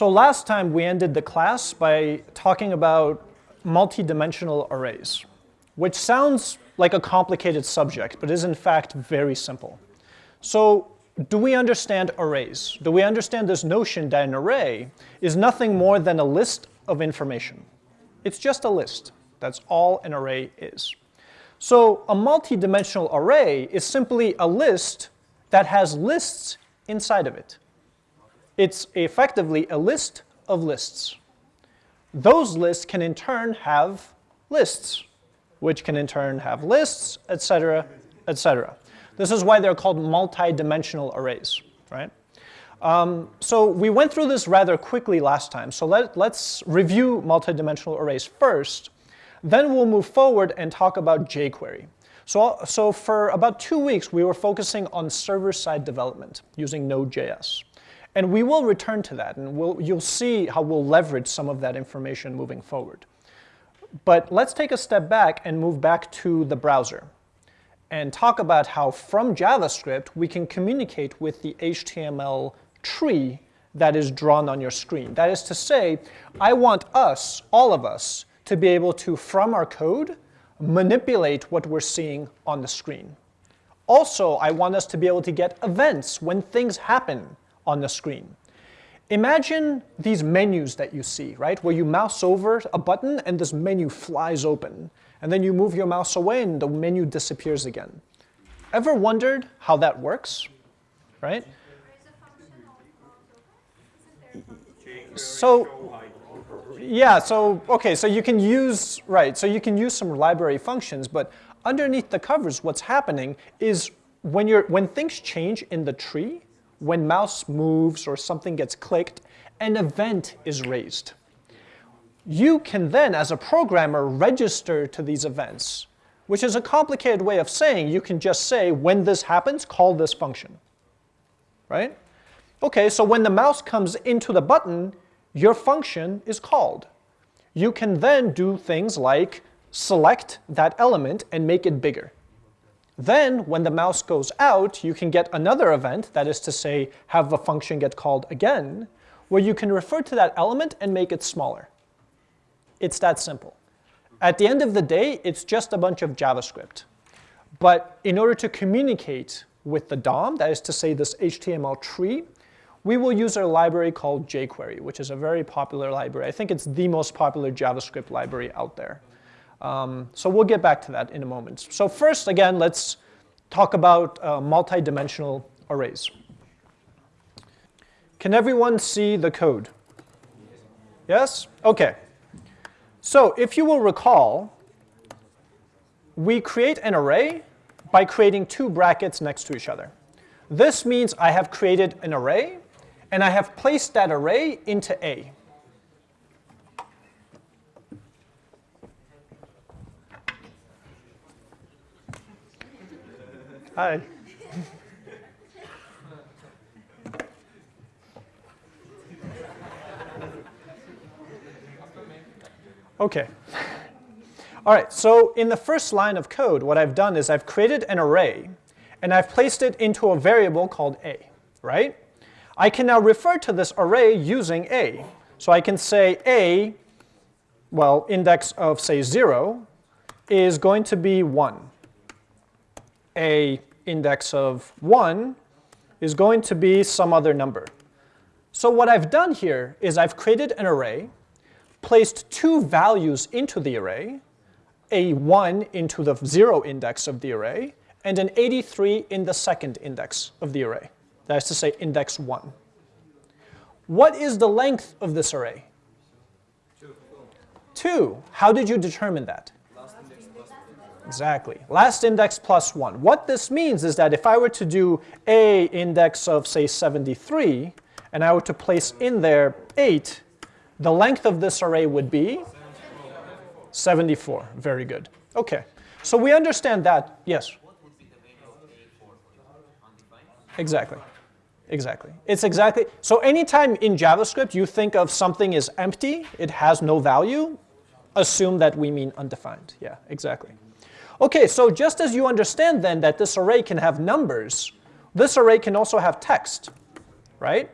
So last time we ended the class by talking about multi-dimensional arrays, which sounds like a complicated subject, but is in fact very simple. So do we understand arrays? Do we understand this notion that an array is nothing more than a list of information? It's just a list. That's all an array is. So a multi-dimensional array is simply a list that has lists inside of it. It's effectively a list of lists. Those lists can in turn have lists, which can in turn have lists, etc., etc. This is why they're called multi-dimensional arrays, right? Um, so we went through this rather quickly last time, so let, let's review multi-dimensional arrays first, then we'll move forward and talk about jQuery. So, so for about two weeks, we were focusing on server-side development using Node.js. And we will return to that, and we'll, you'll see how we'll leverage some of that information moving forward. But let's take a step back and move back to the browser and talk about how from JavaScript we can communicate with the HTML tree that is drawn on your screen. That is to say, I want us, all of us, to be able to, from our code, manipulate what we're seeing on the screen. Also, I want us to be able to get events when things happen on the screen. Imagine these menus that you see, right, where you mouse over a button and this menu flies open and then you move your mouse away and the menu disappears again. Ever wondered how that works, right? So, yeah, so, okay, so you can use, right, so you can use some library functions, but underneath the covers, what's happening is when, you're, when things change in the tree, when mouse moves or something gets clicked, an event is raised you can then, as a programmer, register to these events, which is a complicated way of saying you can just say, when this happens, call this function, right? Okay, so when the mouse comes into the button, your function is called. You can then do things like select that element and make it bigger. Then, when the mouse goes out, you can get another event, that is to say, have a function get called again, where you can refer to that element and make it smaller. It's that simple. At the end of the day, it's just a bunch of JavaScript. But in order to communicate with the DOM, that is to say this HTML tree, we will use a library called jQuery, which is a very popular library. I think it's the most popular JavaScript library out there. Um, so we'll get back to that in a moment. So first, again, let's talk about uh, multi-dimensional arrays. Can everyone see the code? Yes? OK. So if you will recall, we create an array by creating two brackets next to each other. This means I have created an array, and I have placed that array into A. Hi. Okay. All right, so in the first line of code, what I've done is I've created an array, and I've placed it into a variable called a, right? I can now refer to this array using a. So I can say a, well, index of, say, 0, is going to be 1. a index of 1 is going to be some other number. So what I've done here is I've created an array, placed two values into the array, a 1 into the 0 index of the array, and an 83 in the second index of the array. That is to say, index 1. What is the length of this array? 2. How did you determine that? Exactly. Last index plus 1. What this means is that if I were to do a index of, say, 73, and I were to place in there 8, the length of this array would be 74. Very good. Okay. So we understand that. Yes? Exactly. Exactly. It's exactly, so anytime in JavaScript you think of something as empty, it has no value, assume that we mean undefined. Yeah, exactly. Okay, so just as you understand then that this array can have numbers, this array can also have text, right?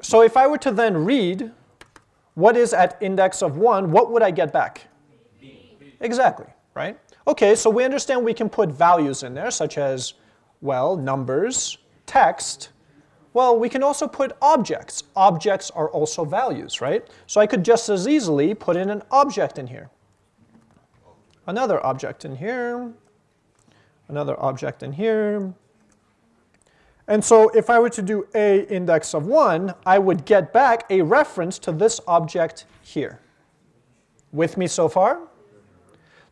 So if I were to then read what is at index of 1, what would I get back? Exactly, right? Okay, so we understand we can put values in there, such as, well, numbers, text, well, we can also put objects. Objects are also values, right? So I could just as easily put in an object in here. Another object in here. Another object in here. And so if I were to do a index of 1, I would get back a reference to this object here. With me so far?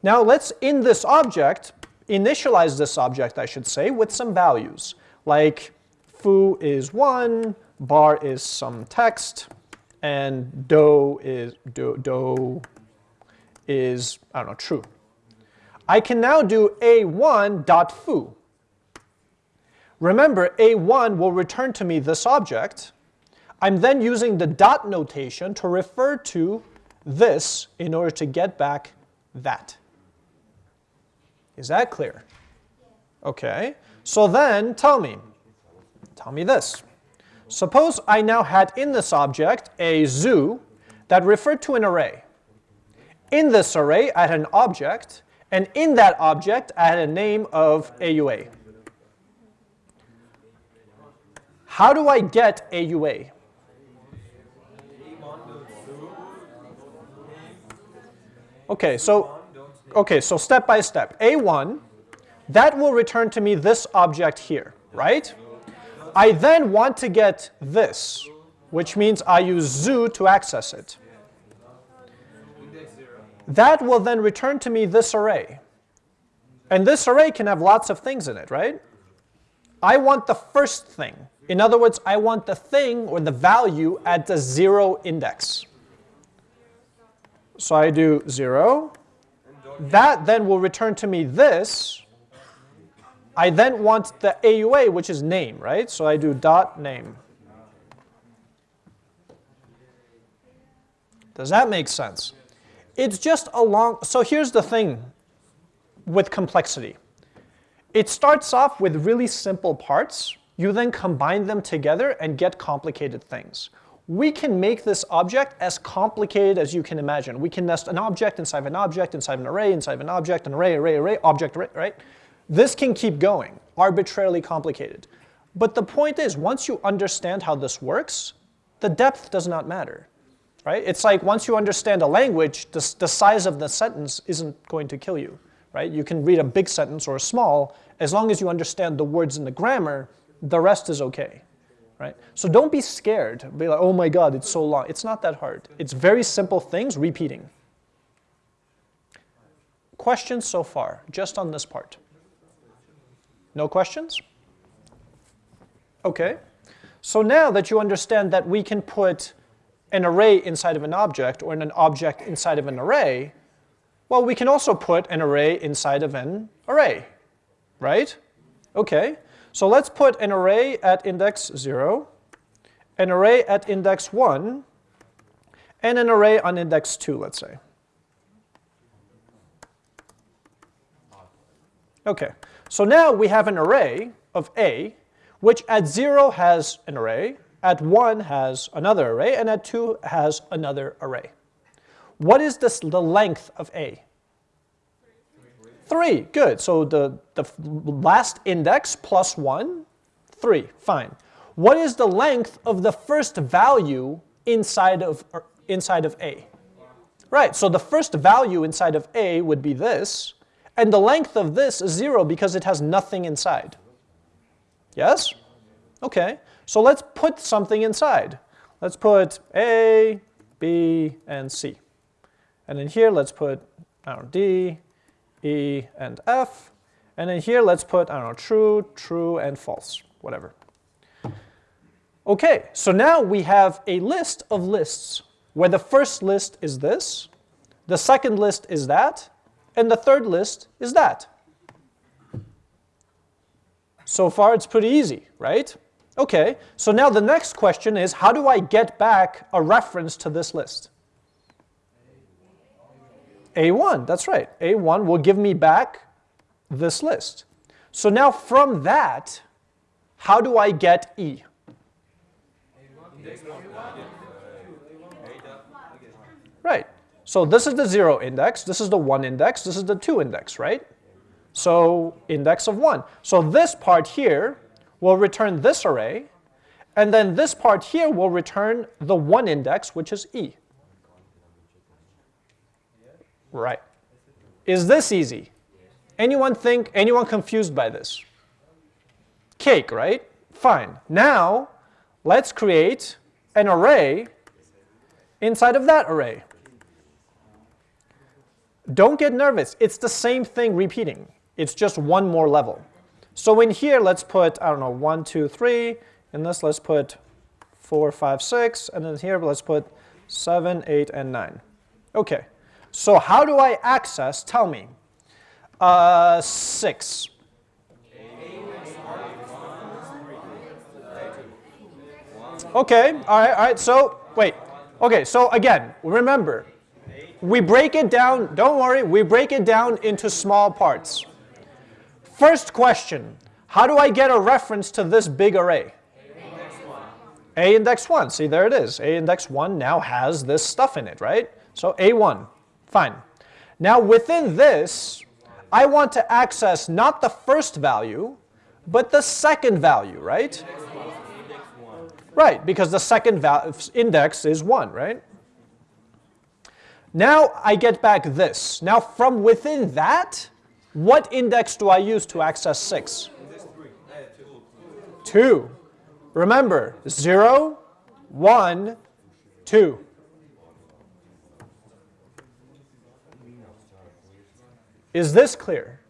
Now let's, in this object, initialize this object, I should say, with some values. Like foo is 1, bar is some text, and do is, do, do is, I don't know, true. I can now do a1.foo. Remember, a1 will return to me this object. I'm then using the dot notation to refer to this in order to get back that. Is that clear? Okay. So then tell me, tell me this. Suppose I now had in this object a zoo that referred to an array. In this array, I had an object, and in that object, I had a name of AUA. How do I get AUA? Okay, so okay, so step by step. A1, that will return to me this object here, right? I then want to get this, which means I use zoo to access it. That will then return to me this array. And this array can have lots of things in it, right? I want the first thing. In other words, I want the thing or the value at the zero index. So I do zero. That then will return to me this. I then want the AUA, which is name, right? So I do dot name. Does that make sense? It's just a long, so here's the thing with complexity. It starts off with really simple parts, you then combine them together and get complicated things. We can make this object as complicated as you can imagine. We can nest an object inside of an object, inside of an array, inside of an object, an array, array, array, object, array, right? This can keep going, arbitrarily complicated. But the point is, once you understand how this works, the depth does not matter, right? It's like once you understand a language, the, the size of the sentence isn't going to kill you, right? You can read a big sentence or a small, as long as you understand the words and the grammar, the rest is okay. Right? So don't be scared. Be like, oh my God, it's so long. It's not that hard. It's very simple things repeating. Questions so far, just on this part? No questions? Okay. So now that you understand that we can put an array inside of an object or an object inside of an array, well, we can also put an array inside of an array, right? Okay. So let's put an array at index 0, an array at index 1, and an array on index 2, let's say. Okay, so now we have an array of A, which at 0 has an array, at 1 has another array, and at 2 has another array. What is this, the length of A? 3, good. So the, the last index plus 1, 3, fine. What is the length of the first value inside of, er, inside of A? Right, so the first value inside of A would be this, and the length of this is 0 because it has nothing inside. Yes? Okay, so let's put something inside. Let's put A, B, and C. And in here, let's put I don't know, D, E, and F. And in here, let's put, I don't know, true, true, and false, whatever. Okay, so now we have a list of lists where the first list is this, the second list is that, and the third list is that. So far, it's pretty easy, right? Okay, so now the next question is, how do I get back a reference to this list? A1, that's right. A1 will give me back this list. So now from that, how do I get E? Right. So this is the 0 index, this is the 1 index, this is the 2 index, right? So index of 1. So this part here will return this array, and then this part here will return the 1 index, which is E. Right. Is this easy? Anyone think, anyone confused by this? Cake, right? Fine. Now, let's create an array inside of that array. Don't get nervous. It's the same thing repeating. It's just one more level. So in here, let's put, I don't know, 1, 2, 3. In this, let's put 4, 5, 6. And then here, let's put 7, 8, and 9. OK. So how do I access, tell me, uh, 6? Okay, all right, all right, so wait. Okay, so again, remember, we break it down, don't worry, we break it down into small parts. First question, how do I get a reference to this big array? A index 1, see there it is. A index 1 now has this stuff in it, right? So A1, fine. Now within this, I want to access not the first value, but the second value, right? Right, because the second index is 1, right? Now I get back this. Now from within that, what index do I use to access 6? 2. Remember, 0, 1, 2. Is this clear?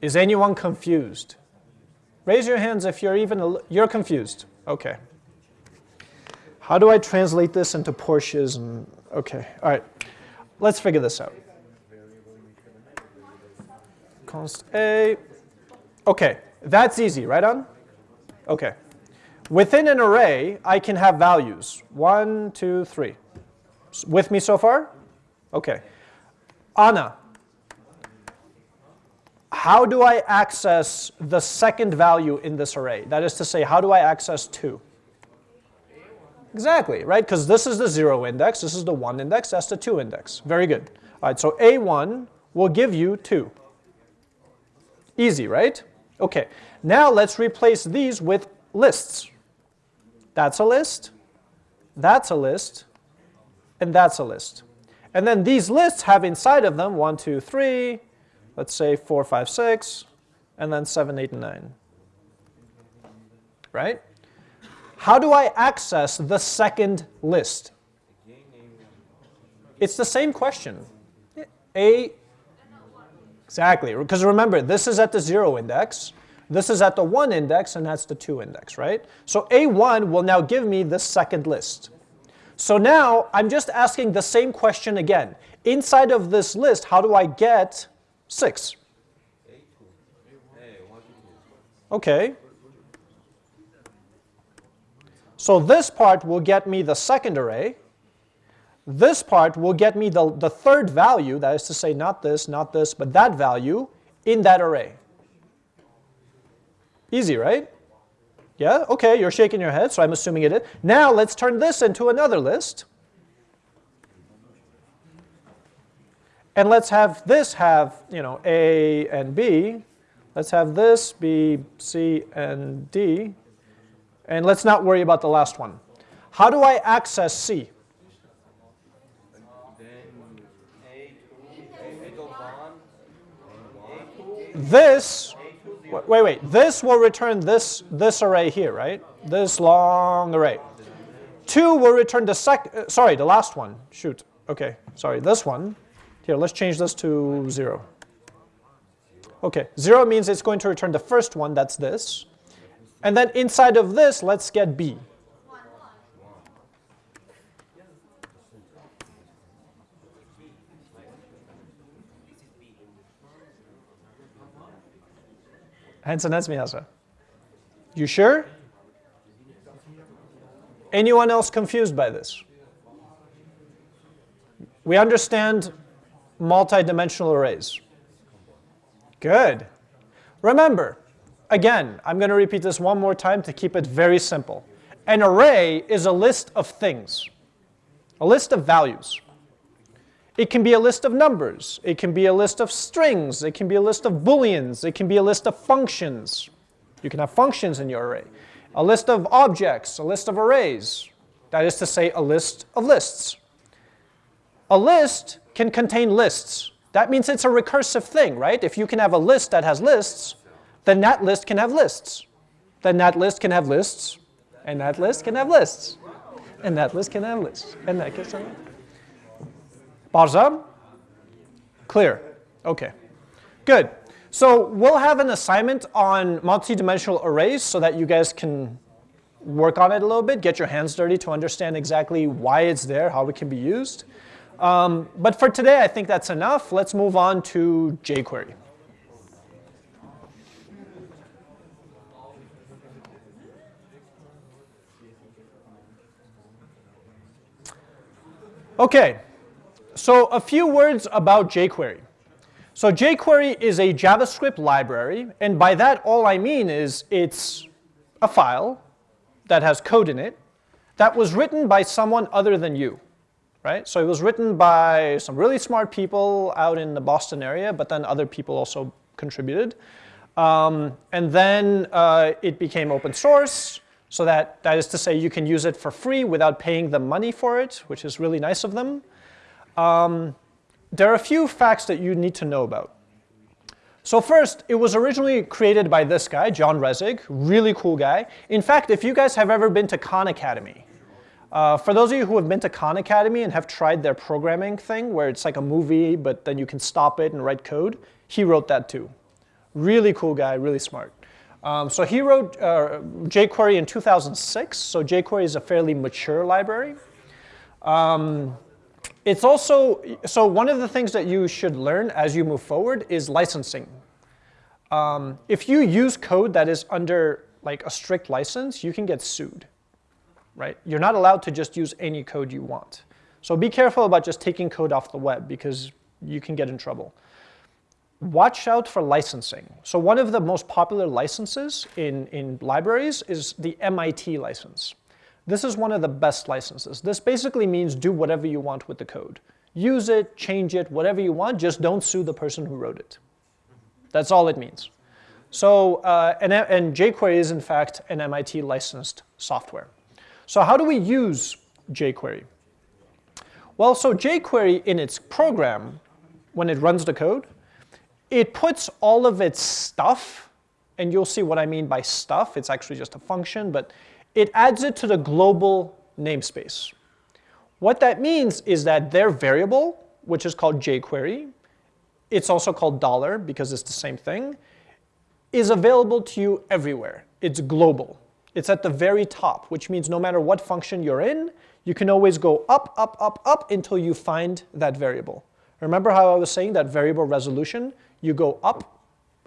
Is anyone confused? Raise your hands if you're even, you're confused. Okay. How do I translate this into Porsches and Okay, all right. Let's figure this out. Const A. Okay, that's easy, right on? Okay. Within an array, I can have values. One, two, three. With me so far? Okay. Anna, how do I access the second value in this array? That is to say, how do I access 2? Exactly, right? Because this is the 0 index, this is the 1 index, that's the 2 index. Very good. All right, so A1 will give you 2. Easy, right? Okay, now let's replace these with lists. That's a list, that's a list, and that's a list. And then these lists have inside of them 1, 2, 3, let's say 4, 5, 6, and then 7, 8, and 9. Right? How do I access the second list? It's the same question. A, exactly, because remember, this is at the 0 index, this is at the 1 index, and that's the 2 index, right? So A1 will now give me the second list. So now I'm just asking the same question again. Inside of this list, how do I get 6? Okay, so this part will get me the second array. This part will get me the, the third value, that is to say not this, not this, but that value in that array. Easy, right? Yeah, okay, you're shaking your head, so I'm assuming it is. Now let's turn this into another list. And let's have this have, you know, A and B. Let's have this be C and D. And let's not worry about the last one. How do I access C? This, wait, wait, this will return this, this array here, right? This long array. 2 will return the sec, uh, sorry, the last one, shoot. Okay, sorry, this one. Here, let's change this to 0. Okay, 0 means it's going to return the first one, that's this. And then inside of this, let's get B. Hansen You sure? Anyone else confused by this? We understand multidimensional arrays. Good. Remember, Again, I'm going to repeat this one more time to keep it very simple. an array is a list of things, a list of values. It can be a list of numbers. It can be a list of strings. It can be a list of booleans. It can be a list of functions. You can have functions in your array. A list of objects, a list of arrays. That is to say, a list of lists. A list can contain lists. That means it's a recursive thing, right? If you can have a list that has lists, then that list can have lists. Then that list can have lists, and that list can have lists, and that list can have lists, and that can have Barzam? Clear. Okay. Good. So we'll have an assignment on multidimensional arrays so that you guys can work on it a little bit, get your hands dirty to understand exactly why it's there, how it can be used. Um, but for today, I think that's enough. Let's move on to jQuery. Okay, so a few words about jQuery. So jQuery is a JavaScript library, and by that all I mean is it's a file that has code in it that was written by someone other than you, right? So it was written by some really smart people out in the Boston area, but then other people also contributed. Um, and then uh, it became open source, so that, that is to say you can use it for free without paying them money for it, which is really nice of them. Um, there are a few facts that you need to know about. So first, it was originally created by this guy, John Resig, really cool guy. In fact, if you guys have ever been to Khan Academy, uh, for those of you who have been to Khan Academy and have tried their programming thing, where it's like a movie, but then you can stop it and write code, he wrote that too. Really cool guy, really smart. Um, so he wrote uh, jQuery in 2006, so jQuery is a fairly mature library. Um, it's also, so one of the things that you should learn as you move forward is licensing. Um, if you use code that is under like a strict license, you can get sued, right? You're not allowed to just use any code you want. So be careful about just taking code off the web because you can get in trouble. Watch out for licensing. So one of the most popular licenses in, in libraries is the MIT license. This is one of the best licenses. This basically means do whatever you want with the code. Use it, change it, whatever you want, just don't sue the person who wrote it. That's all it means. So, uh, and, and jQuery is in fact an MIT licensed software. So how do we use jQuery? Well, so jQuery in its program, when it runs the code, it puts all of its stuff, and you'll see what I mean by stuff, it's actually just a function, but it adds it to the global namespace. What that means is that their variable, which is called jQuery, it's also called dollar because it's the same thing, is available to you everywhere. It's global. It's at the very top, which means no matter what function you're in, you can always go up, up, up, up until you find that variable. Remember how I was saying that variable resolution? You go up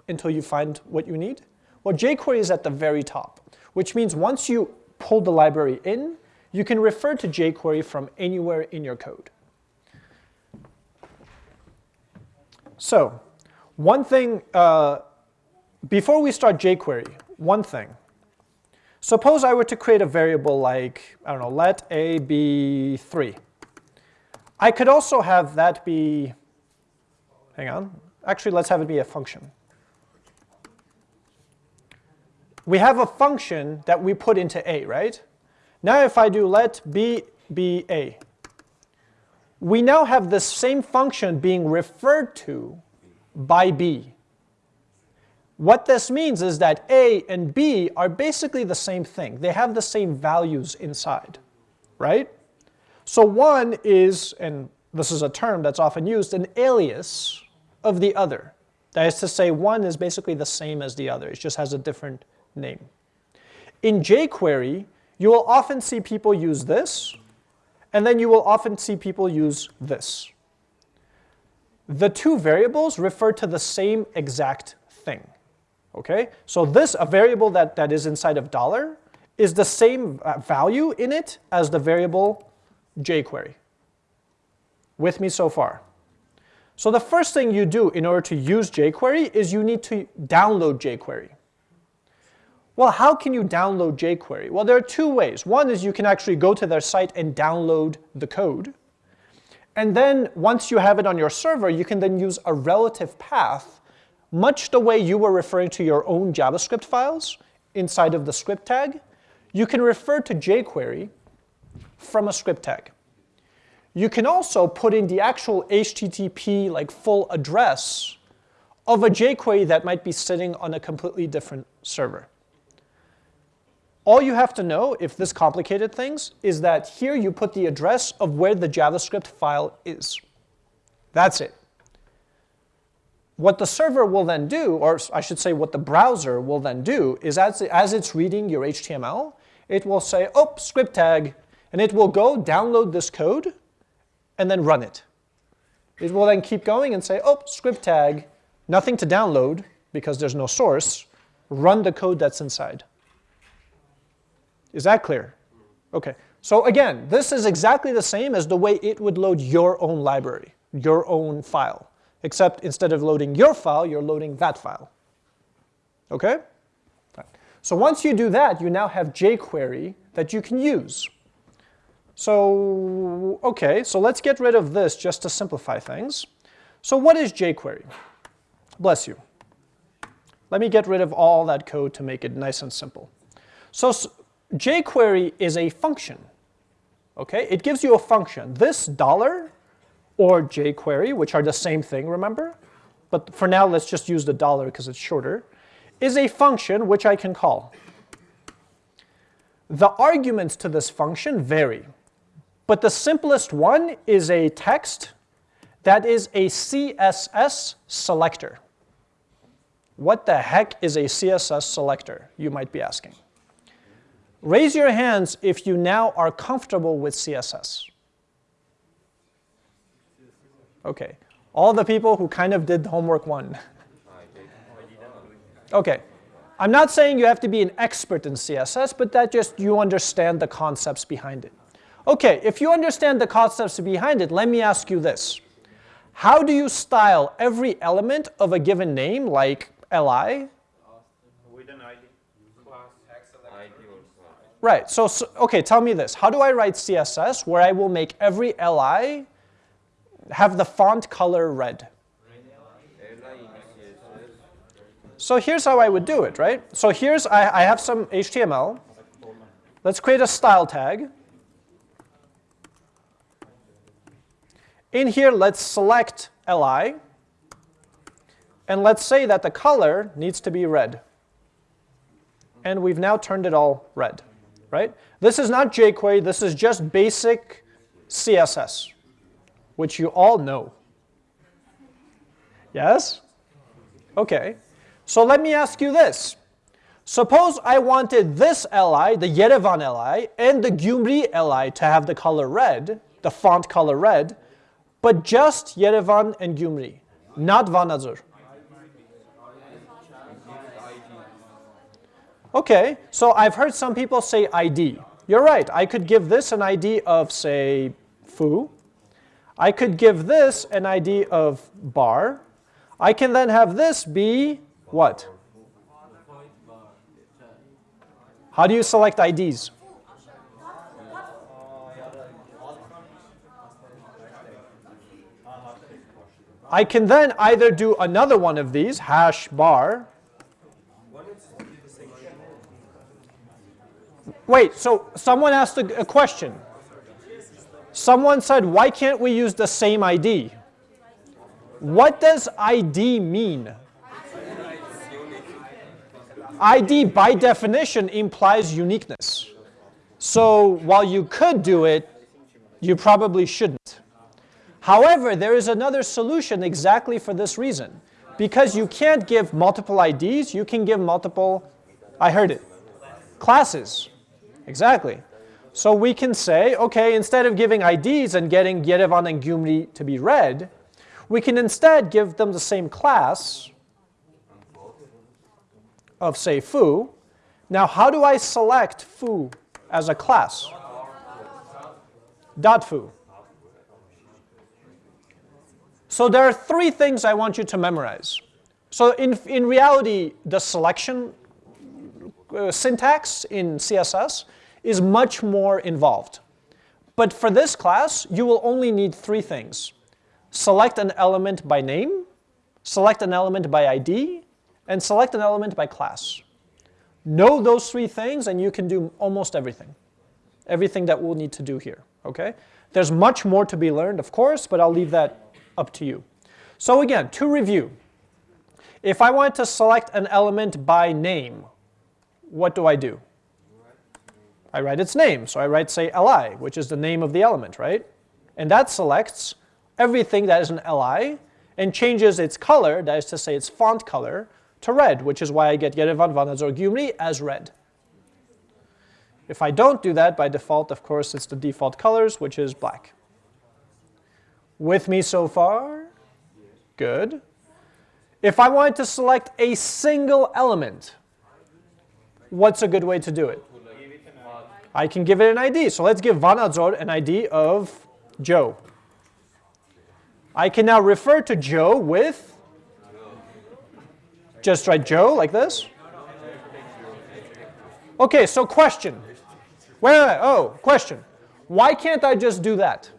until you find what you need? Well, jQuery is at the very top which means once you pull the library in, you can refer to jQuery from anywhere in your code. So one thing, uh, before we start jQuery, one thing. Suppose I were to create a variable like, I don't know, let a be 3. I could also have that be, hang on, actually let's have it be a function. we have a function that we put into A, right? Now if I do let B be A, we now have the same function being referred to by B. What this means is that A and B are basically the same thing. They have the same values inside, right? So one is, and this is a term that's often used, an alias of the other. That is to say, one is basically the same as the other. It just has a different name. In jQuery, you will often see people use this, and then you will often see people use this. The two variables refer to the same exact thing. Okay, so this, a variable that, that is inside of dollar, is the same value in it as the variable jQuery. With me so far? So the first thing you do in order to use jQuery is you need to download jQuery. Well, how can you download jQuery? Well, there are two ways. One is you can actually go to their site and download the code. And then once you have it on your server, you can then use a relative path, much the way you were referring to your own JavaScript files inside of the script tag. You can refer to jQuery from a script tag. You can also put in the actual HTTP like full address of a jQuery that might be sitting on a completely different server. All you have to know, if this complicated things, is that here you put the address of where the JavaScript file is. That's it. What the server will then do, or I should say what the browser will then do, is as, as it's reading your HTML, it will say, oh, script tag, and it will go download this code and then run it. It will then keep going and say, oh, script tag, nothing to download because there's no source, run the code that's inside. Is that clear? Okay. So again, this is exactly the same as the way it would load your own library, your own file, except instead of loading your file, you're loading that file. Okay? So once you do that, you now have jQuery that you can use. So, okay, so let's get rid of this just to simplify things. So what is jQuery? Bless you. Let me get rid of all that code to make it nice and simple. So jQuery is a function. Okay, it gives you a function. This dollar or jQuery, which are the same thing, remember? But for now, let's just use the dollar because it's shorter, is a function which I can call. The arguments to this function vary, but the simplest one is a text that is a CSS selector. What the heck is a CSS selector, you might be asking. Raise your hands if you now are comfortable with CSS. Okay, all the people who kind of did the homework one. Okay, I'm not saying you have to be an expert in CSS, but that just you understand the concepts behind it. Okay, if you understand the concepts behind it, let me ask you this. How do you style every element of a given name, like li, With an ID. Right, so, so, okay, tell me this. How do I write CSS where I will make every li have the font color red? So here's how I would do it, right? So here's, I, I have some HTML. Let's create a style tag. In here, let's select li. And let's say that the color needs to be red. And we've now turned it all red right? This is not jQuery, this is just basic CSS, which you all know. Yes? Okay. So let me ask you this. Suppose I wanted this li, the Yerevan li, and the Gyumri li to have the color red, the font color red, but just Yerevan and Gyumri, not Vanadzor. Okay, so I've heard some people say ID. You're right, I could give this an ID of, say, foo. I could give this an ID of bar. I can then have this be what? How do you select IDs? I can then either do another one of these, hash bar, Wait, so someone asked a, a question. Someone said, why can't we use the same ID? What does ID mean? ID by definition implies uniqueness. So while you could do it, you probably shouldn't. However, there is another solution exactly for this reason. Because you can't give multiple IDs, you can give multiple, I heard it, classes. Exactly. So we can say, okay, instead of giving IDs and getting Yerevan and Gyumri to be red, we can instead give them the same class of, say, foo. Now, how do I select foo as a class? Dot foo. So there are three things I want you to memorize. So in, in reality, the selection uh, syntax in CSS is much more involved. But for this class, you will only need three things. Select an element by name, select an element by ID, and select an element by class. Know those three things and you can do almost everything. Everything that we'll need to do here, okay? There's much more to be learned, of course, but I'll leave that up to you. So again, to review, if I want to select an element by name, what do I do? I write its name. So I write, say, li, which is the name of the element, right? And that selects everything that is an li and changes its color, that is to say its font color, to red, which is why I get Yerevan Vanadzor as red. If I don't do that, by default, of course, it's the default colors, which is black. With me so far? Good. If I wanted to select a single element, what's a good way to do it? I can give it an ID. So let's give Vanadzor an ID of Joe. I can now refer to Joe with, just write Joe like this. Okay, so question. Wait, wait, wait, oh, question. Why can't I just do that?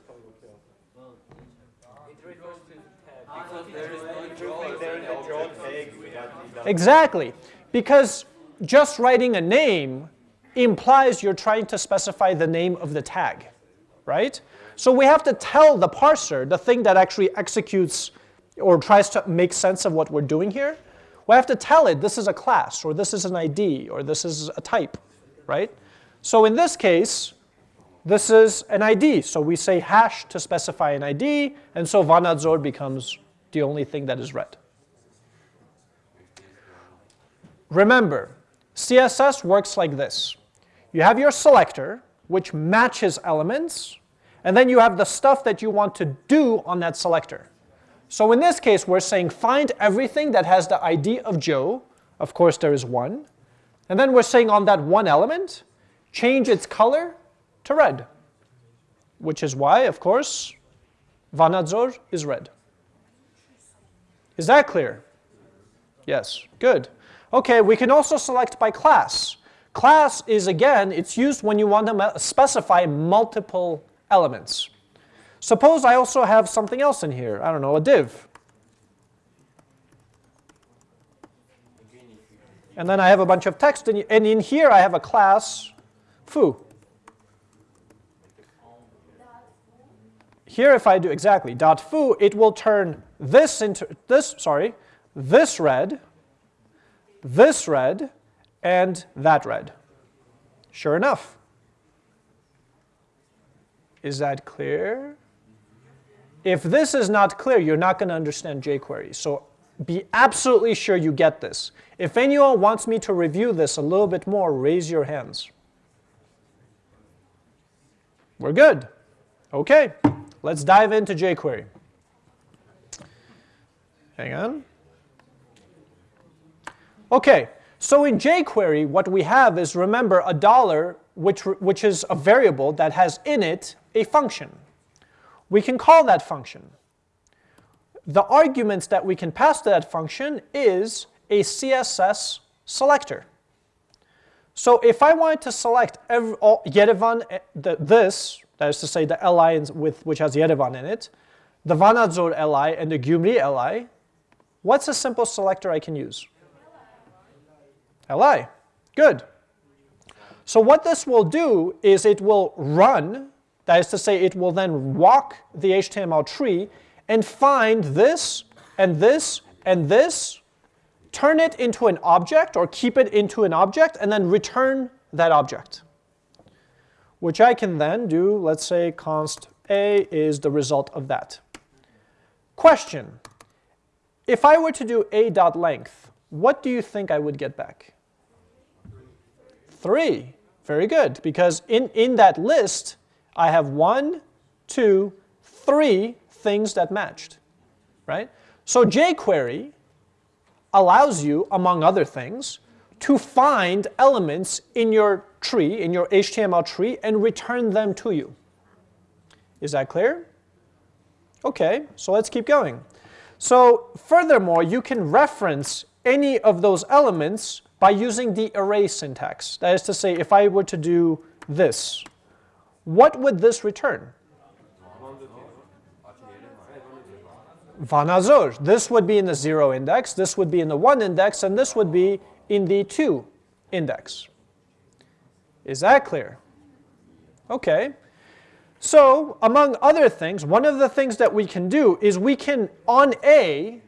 Exactly, because just writing a name implies you're trying to specify the name of the tag, right? So we have to tell the parser, the thing that actually executes or tries to make sense of what we're doing here, we have to tell it this is a class, or this is an ID, or this is a type, right? So in this case, this is an ID. So we say hash to specify an ID, and so vanadzor becomes the only thing that is red. Remember, CSS works like this. You have your selector, which matches elements, and then you have the stuff that you want to do on that selector. So in this case, we're saying find everything that has the ID of Joe. Of course, there is one. And then we're saying on that one element, change its color to red, which is why, of course, Vanadzor is red. Is that clear? Yes, good. Okay, we can also select by class. Class is, again, it's used when you want to specify multiple elements. Suppose I also have something else in here, I don't know, a div. And then I have a bunch of text, and in here I have a class foo. Here if I do exactly dot foo, it will turn this into this, sorry, this red, this red, and that red. Sure enough. Is that clear? If this is not clear, you're not going to understand jQuery. So be absolutely sure you get this. If anyone wants me to review this a little bit more, raise your hands. We're good. Okay, let's dive into jQuery. Hang on. Okay, so in jQuery, what we have is, remember, a dollar, which, which is a variable that has in it a function. We can call that function. The arguments that we can pass to that function is a CSS selector. So if I wanted to select every, all, Yerevan, eh, the, this, that is to say the li with, which has Yerevan in it, the Vanadzor li and the Gyumri li, what's a simple selector I can use? Li. Good. So what this will do is it will run, that is to say it will then walk the HTML tree and find this and this and this, turn it into an object or keep it into an object and then return that object. Which I can then do, let's say const a is the result of that. Question, if I were to do a dot length, what do you think I would get back? Three. Very good, because in, in that list, I have one, two, three things that matched, right? So jQuery allows you, among other things, to find elements in your tree, in your HTML tree, and return them to you. Is that clear? Okay, so let's keep going. So furthermore, you can reference any of those elements by using the array syntax. That is to say, if I were to do this, what would this return? Vanadzor. This would be in the 0 index, this would be in the 1 index, and this would be in the 2 index. Is that clear? Okay. So, among other things, one of the things that we can do is we can, on A,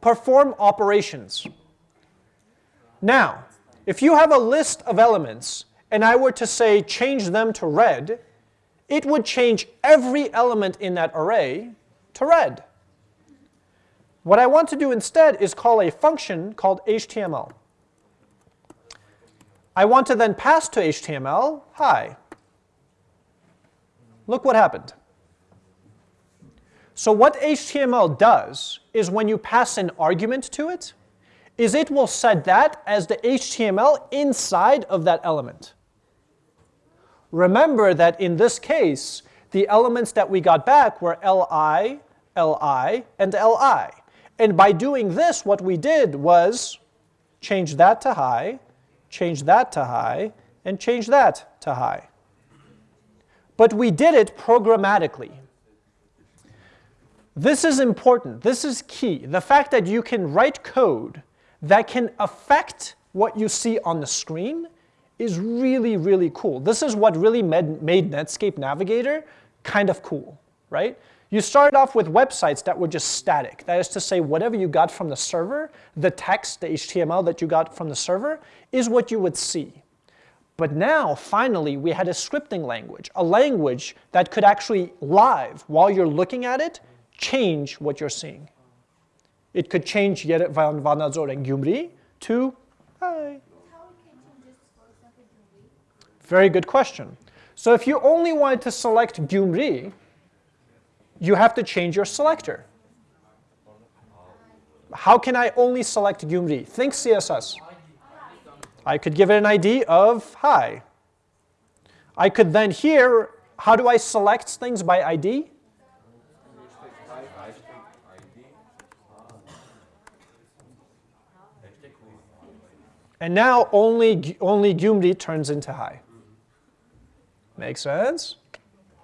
perform operations. Now, if you have a list of elements and I were to say change them to red, it would change every element in that array to red. What I want to do instead is call a function called HTML. I want to then pass to HTML, hi. Look what happened. So what HTML does is when you pass an argument to it, is it will set that as the HTML inside of that element. Remember that in this case, the elements that we got back were li, li, and li. And by doing this, what we did was change that to hi, change that to hi, and change that to hi. But we did it programmatically. This is important. This is key. The fact that you can write code that can affect what you see on the screen is really, really cool. This is what really made, Netscape Navigator kind of cool, right? You started off with websites that were just static. That is to say, whatever you got from the server, the text, the HTML that you got from the server, is what you would see. But now, finally, we had a scripting language, a language that could actually live, while you're looking at it, change what you're seeing. It could change Yerevan Vanadzor and Gyumri to hi. Very good question. So if you only wanted to select Gyumri, you have to change your selector. How can I only select Gyumri? Think CSS. I could give it an ID of hi. I could then here, how do I select things by ID? And now only, only Gyumri turns into hi. Make sense?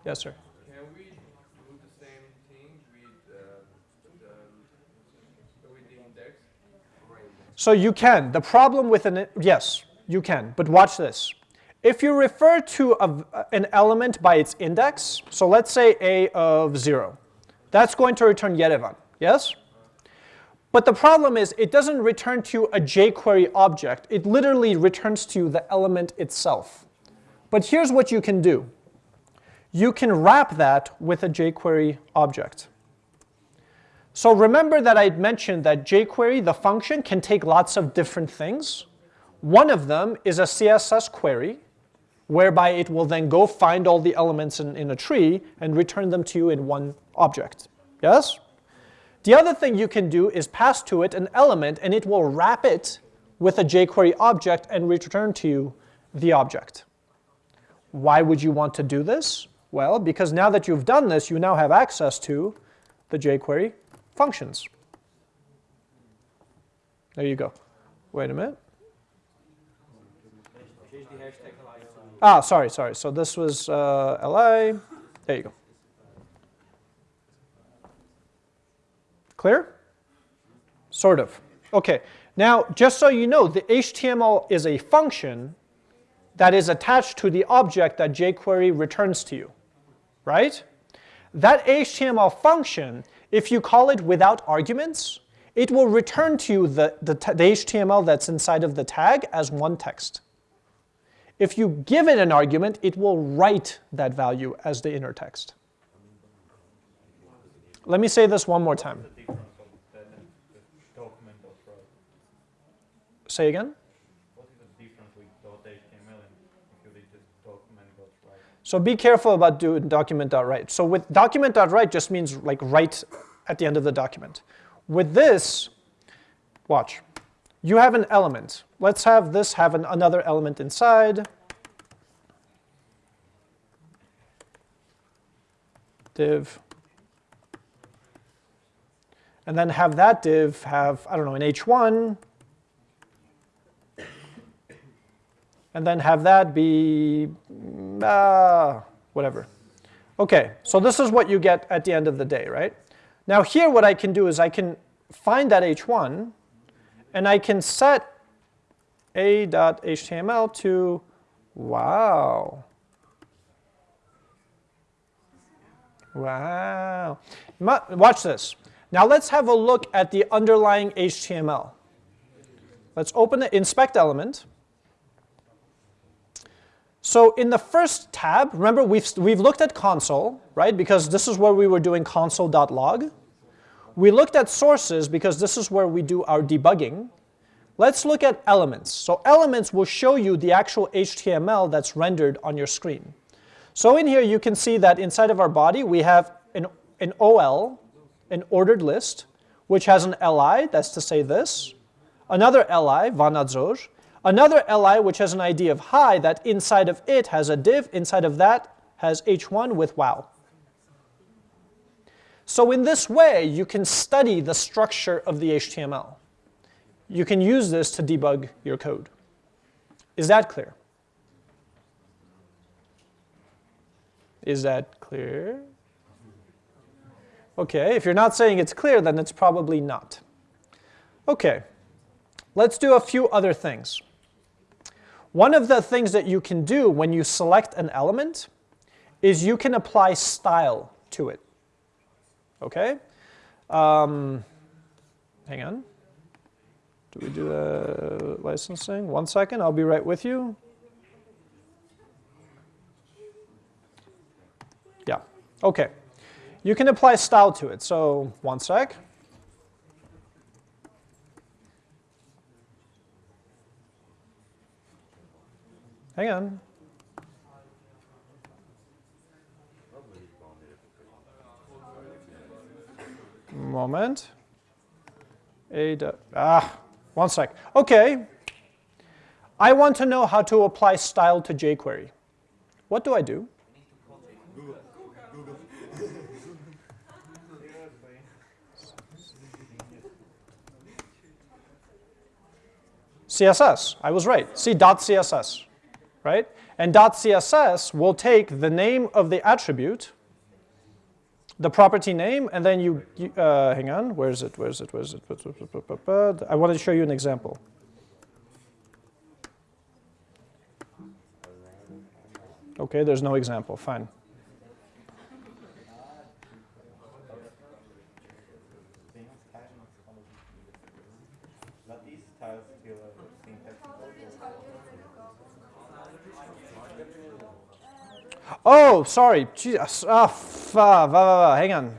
Yes, sir. Can we do the same thing with, uh, the, with the index? So you can. The problem with an, yes, you can. But watch this. If you refer to a, an element by its index, so let's say a of 0, that's going to return Yerevan, yes? But the problem is it doesn't return to a jQuery object. It literally returns to the element itself. But here's what you can do. You can wrap that with a jQuery object. So remember that I mentioned that jQuery, the function, can take lots of different things. One of them is a CSS query, whereby it will then go find all the elements in, in a tree and return them to you in one object. Yes? The other thing you can do is pass to it an element and it will wrap it with a jQuery object and return to you the object. Why would you want to do this? Well, because now that you've done this, you now have access to the jQuery functions. There you go. Wait a minute. Ah, sorry, sorry. So this was uh, li. There you go. Clear? Sort of. Okay, now just so you know, the HTML is a function that is attached to the object that jQuery returns to you, right? That HTML function, if you call it without arguments, it will return to you the, the, the HTML that's inside of the tag as one text. If you give it an argument, it will write that value as the inner text. Let me say this one more time. Say again? What is the difference with .html and if you did just document.write? So be careful about doing document.write. So with document.write just means like write at the end of the document. With this, watch. You have an element. Let's have this have an, another element inside. Div and then have that div have, I don't know, an h1, and then have that be uh, whatever. Okay, so this is what you get at the end of the day, right? Now here what I can do is I can find that h1 and I can set a.html to wow. Wow. Watch this. Now let's have a look at the underlying HTML. Let's open the inspect element. So in the first tab, remember we've, we've looked at console, right? Because this is where we were doing console.log. We looked at sources because this is where we do our debugging. Let's look at elements. So elements will show you the actual HTML that's rendered on your screen. So in here you can see that inside of our body we have an, an OL, an ordered list, which has an LI, that's to say this, another LI, vanadzor, another LI which has an ID of hi that inside of it has a div, inside of that has h1 with wow. So in this way you can study the structure of the HTML. You can use this to debug your code. Is that clear? Is that clear? Okay, if you're not saying it's clear, then it's probably not. Okay, let's do a few other things. One of the things that you can do when you select an element is you can apply style to it. Okay? Um, hang on. Do we do the licensing? One second, I'll be right with you. Yeah, okay. You can apply style to it, so one sec. Hang on. Moment. A, ah, one sec. Okay. I want to know how to apply style to jQuery. What do I do? CSS. I was right. See CSS, right? And CSS will take the name of the attribute, the property name, and then you, you uh, hang on, where is it, where is it, where is it? I want to show you an example. Okay, there's no example, fine. Oh, sorry. Jesus. Ah, oh, hang on.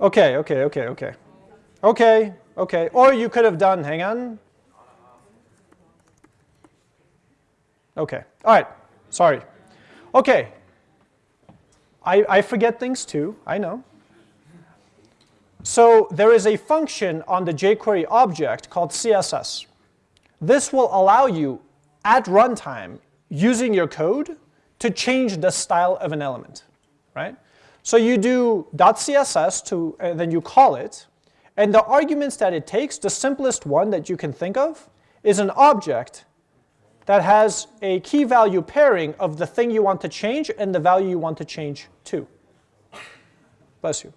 Okay, okay, okay, okay. Okay, okay. Or you could have done, hang on. Okay, all right. Sorry. Okay. I, I forget things too, I know. So there is a function on the jQuery object called CSS. This will allow you at runtime using your code to change the style of an element, right? So you do .css to, and then you call it, and the arguments that it takes, the simplest one that you can think of, is an object that has a key value pairing of the thing you want to change and the value you want to change to. Bless you.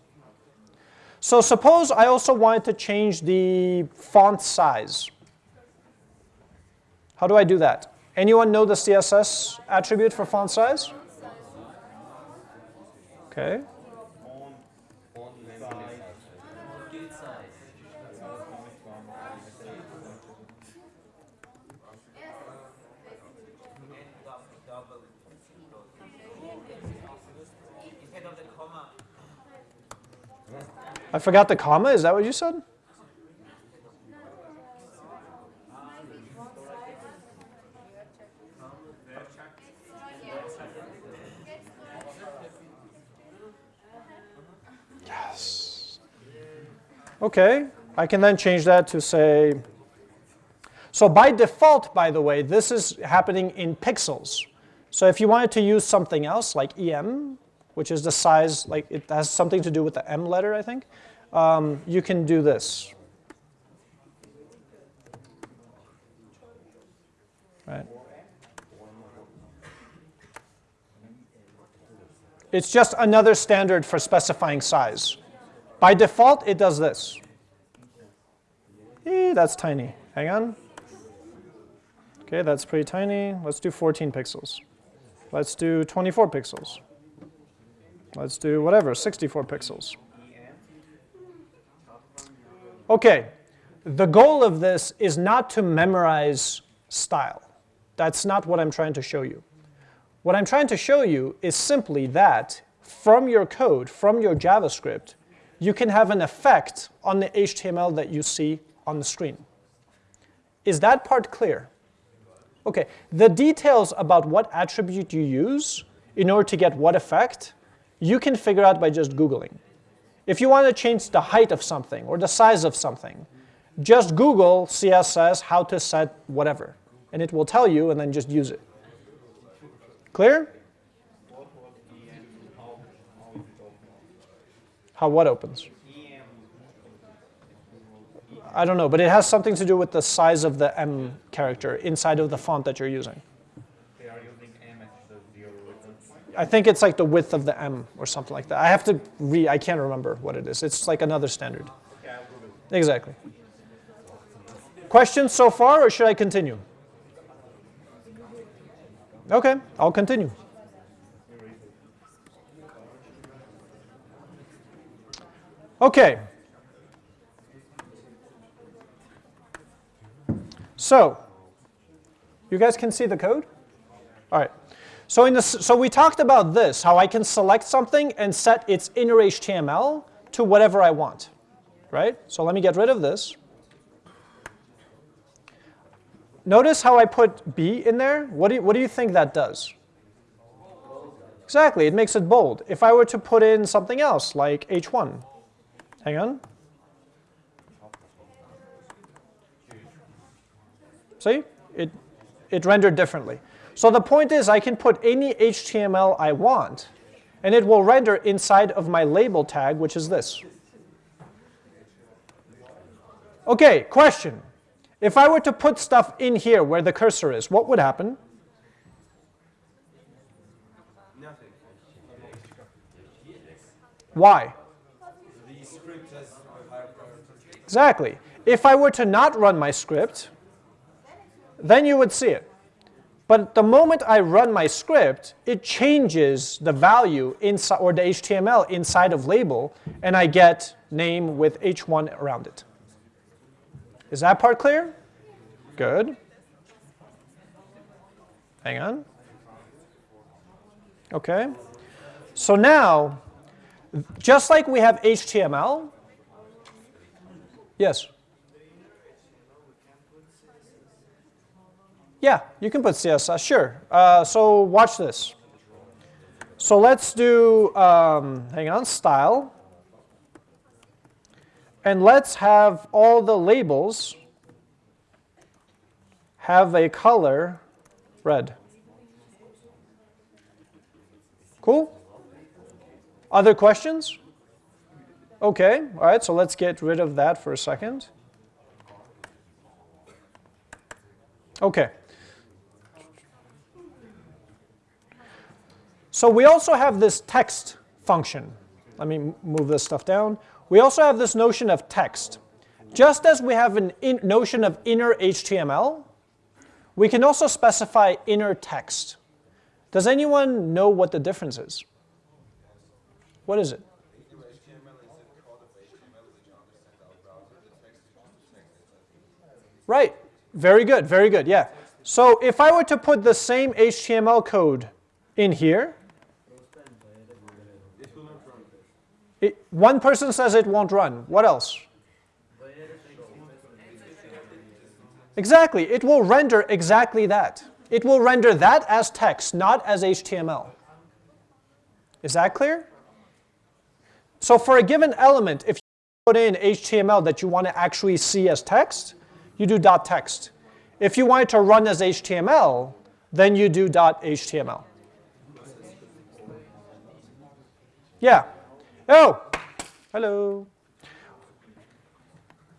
So suppose I also wanted to change the font size. How do I do that? Anyone know the CSS attribute for font size? Okay. I forgot the comma, is that what you said? Okay, I can then change that to say, so by default, by the way, this is happening in pixels. So if you wanted to use something else like EM, which is the size, like it has something to do with the M letter, I think, um, you can do this. right? It's just another standard for specifying size. By default, it does this. Eh, that's tiny. Hang on. Okay, that's pretty tiny. Let's do 14 pixels. Let's do 24 pixels. Let's do whatever, 64 pixels. Okay, the goal of this is not to memorize style. That's not what I'm trying to show you. What I'm trying to show you is simply that from your code, from your JavaScript, you can have an effect on the HTML that you see on the screen. Is that part clear? Okay, the details about what attribute you use in order to get what effect, you can figure out by just Googling. If you want to change the height of something or the size of something, just Google CSS how to set whatever, and it will tell you and then just use it. Clear? How what opens? I don't know, but it has something to do with the size of the M character inside of the font that you're using. They are using M as the. I think it's like the width of the M or something like that. I have to re, I can't remember what it is. It's like another standard. Exactly. Questions so far, or should I continue? Okay, I'll continue. Okay. So, you guys can see the code? All right. So, in this, so we talked about this, how I can select something and set its inner HTML to whatever I want, right? So let me get rid of this. Notice how I put B in there? What do you, what do you think that does? Exactly, it makes it bold. If I were to put in something else, like H1, hang on. See, it, it rendered differently. So the point is I can put any HTML I want, and it will render inside of my label tag, which is this. Okay, question. If I were to put stuff in here where the cursor is, what would happen? Why? The script has a higher priority. Exactly. If I were to not run my script, then you would see it. But the moment I run my script, it changes the value inside or the HTML inside of label, and I get name with h1 around it. Is that part clear? Good. Hang on. Okay. So now, just like we have HTML, yes. Yeah, you can put CSS, sure. Uh, so watch this. So let's do, um, hang on, style. And let's have all the labels have a color red. Cool? Other questions? Okay, all right, so let's get rid of that for a second. Okay. So we also have this text function. Let me move this stuff down. We also have this notion of text. Just as we have a notion of inner HTML, we can also specify inner text. Does anyone know what the difference is? What is it? Right. Very good. Very good. Yeah. So if I were to put the same HTML code in here, it, one person says it won't run. What else? Exactly. It will render exactly that. It will render that as text, not as HTML. Is that clear? So for a given element, if you put in HTML that you want to actually see as text, you do dot .text. If you want it to run as HTML, then you do dot .html. Yeah. Oh, hello.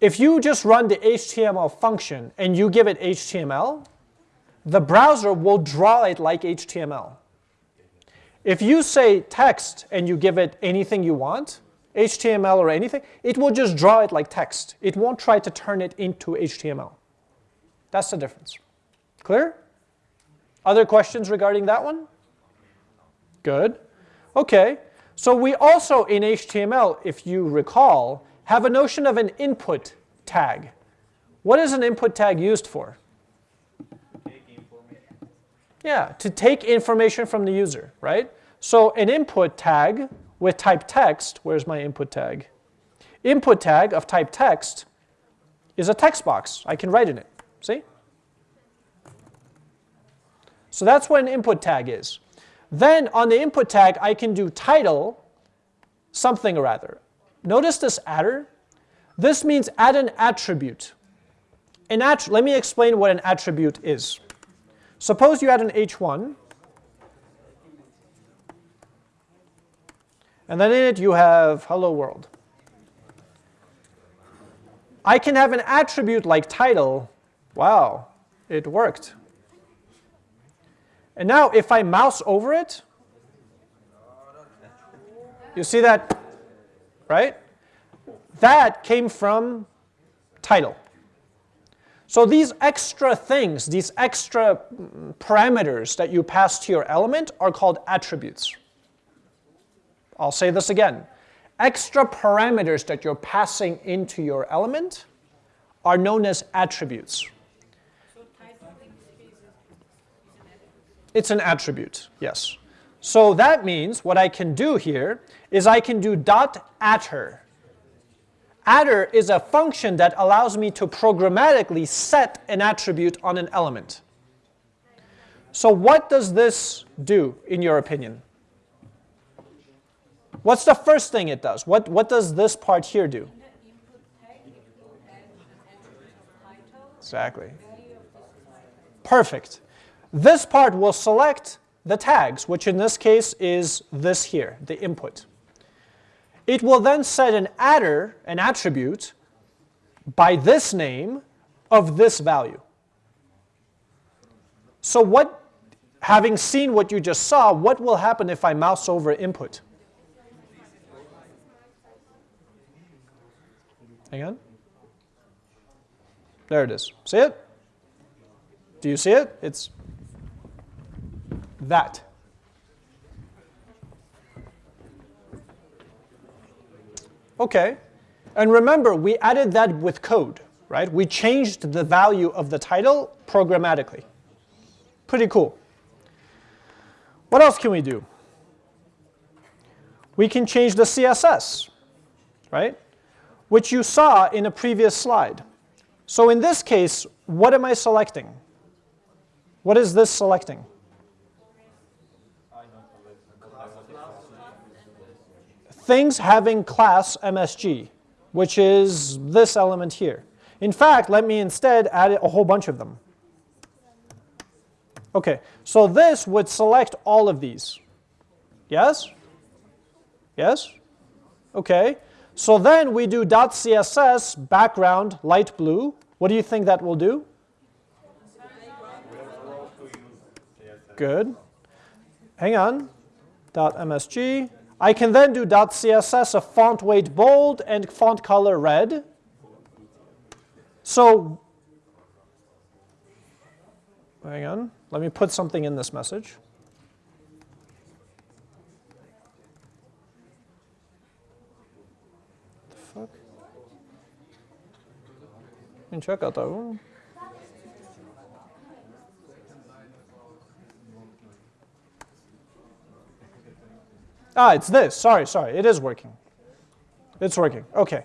If you just run the HTML function and you give it HTML, the browser will draw it like HTML. If you say text and you give it anything you want, HTML or anything, it will just draw it like text. It won't try to turn it into HTML. That's the difference. Clear? Other questions regarding that one? Good. Okay. So we also in HTML, if you recall, have a notion of an input tag. What is an input tag used for? Yeah, to take information from the user, right? So an input tag with type text, where's my input tag? Input tag of type text is a text box. I can write in it, see? So that's what an input tag is. Then on the input tag, I can do title something or other. Notice this adder. This means add an attribute. An att let me explain what an attribute is. Suppose you add an h1, and then in it you have hello world. I can have an attribute like title. Wow, it worked. And now if I mouse over it, you see that, right? That came from title. So these extra things, these extra mm, parameters that you pass to your element are called attributes. I'll say this again. Extra parameters that you're passing into your element are known as attributes. It's an attribute, yes. So that means what I can do here is I can do dot adder. Adder is a function that allows me to programmatically set an attribute on an element. So what does this do, in your opinion? What's the first thing it does? What, what does this part here do? Exactly. Perfect. This part will select the tags, which in this case is this here, the input. It will then set an adder, an attribute, by this name of this value. So what, having seen what you just saw, what will happen if I mouse over input? Hang on. There it is. See it? Do you see it? It's that. Okay. And remember, we added that with code, right? We changed the value of the title programmatically. Pretty cool. What else can we do? We can change the CSS, right? Which you saw in a previous slide. So in this case, what am I selecting? What is this selecting? things having class MSG, which is this element here. In fact, let me instead add a whole bunch of them. Okay, so this would select all of these. Yes? Yes? Okay, so then we do .css background light blue. What do you think that will do? Good. Hang on. .msg. I can then do .css of font weight bold and font color red. So, hang on, let me put something in this message. That one. Ah, it's this. Sorry, sorry. It is working. It's working. OK.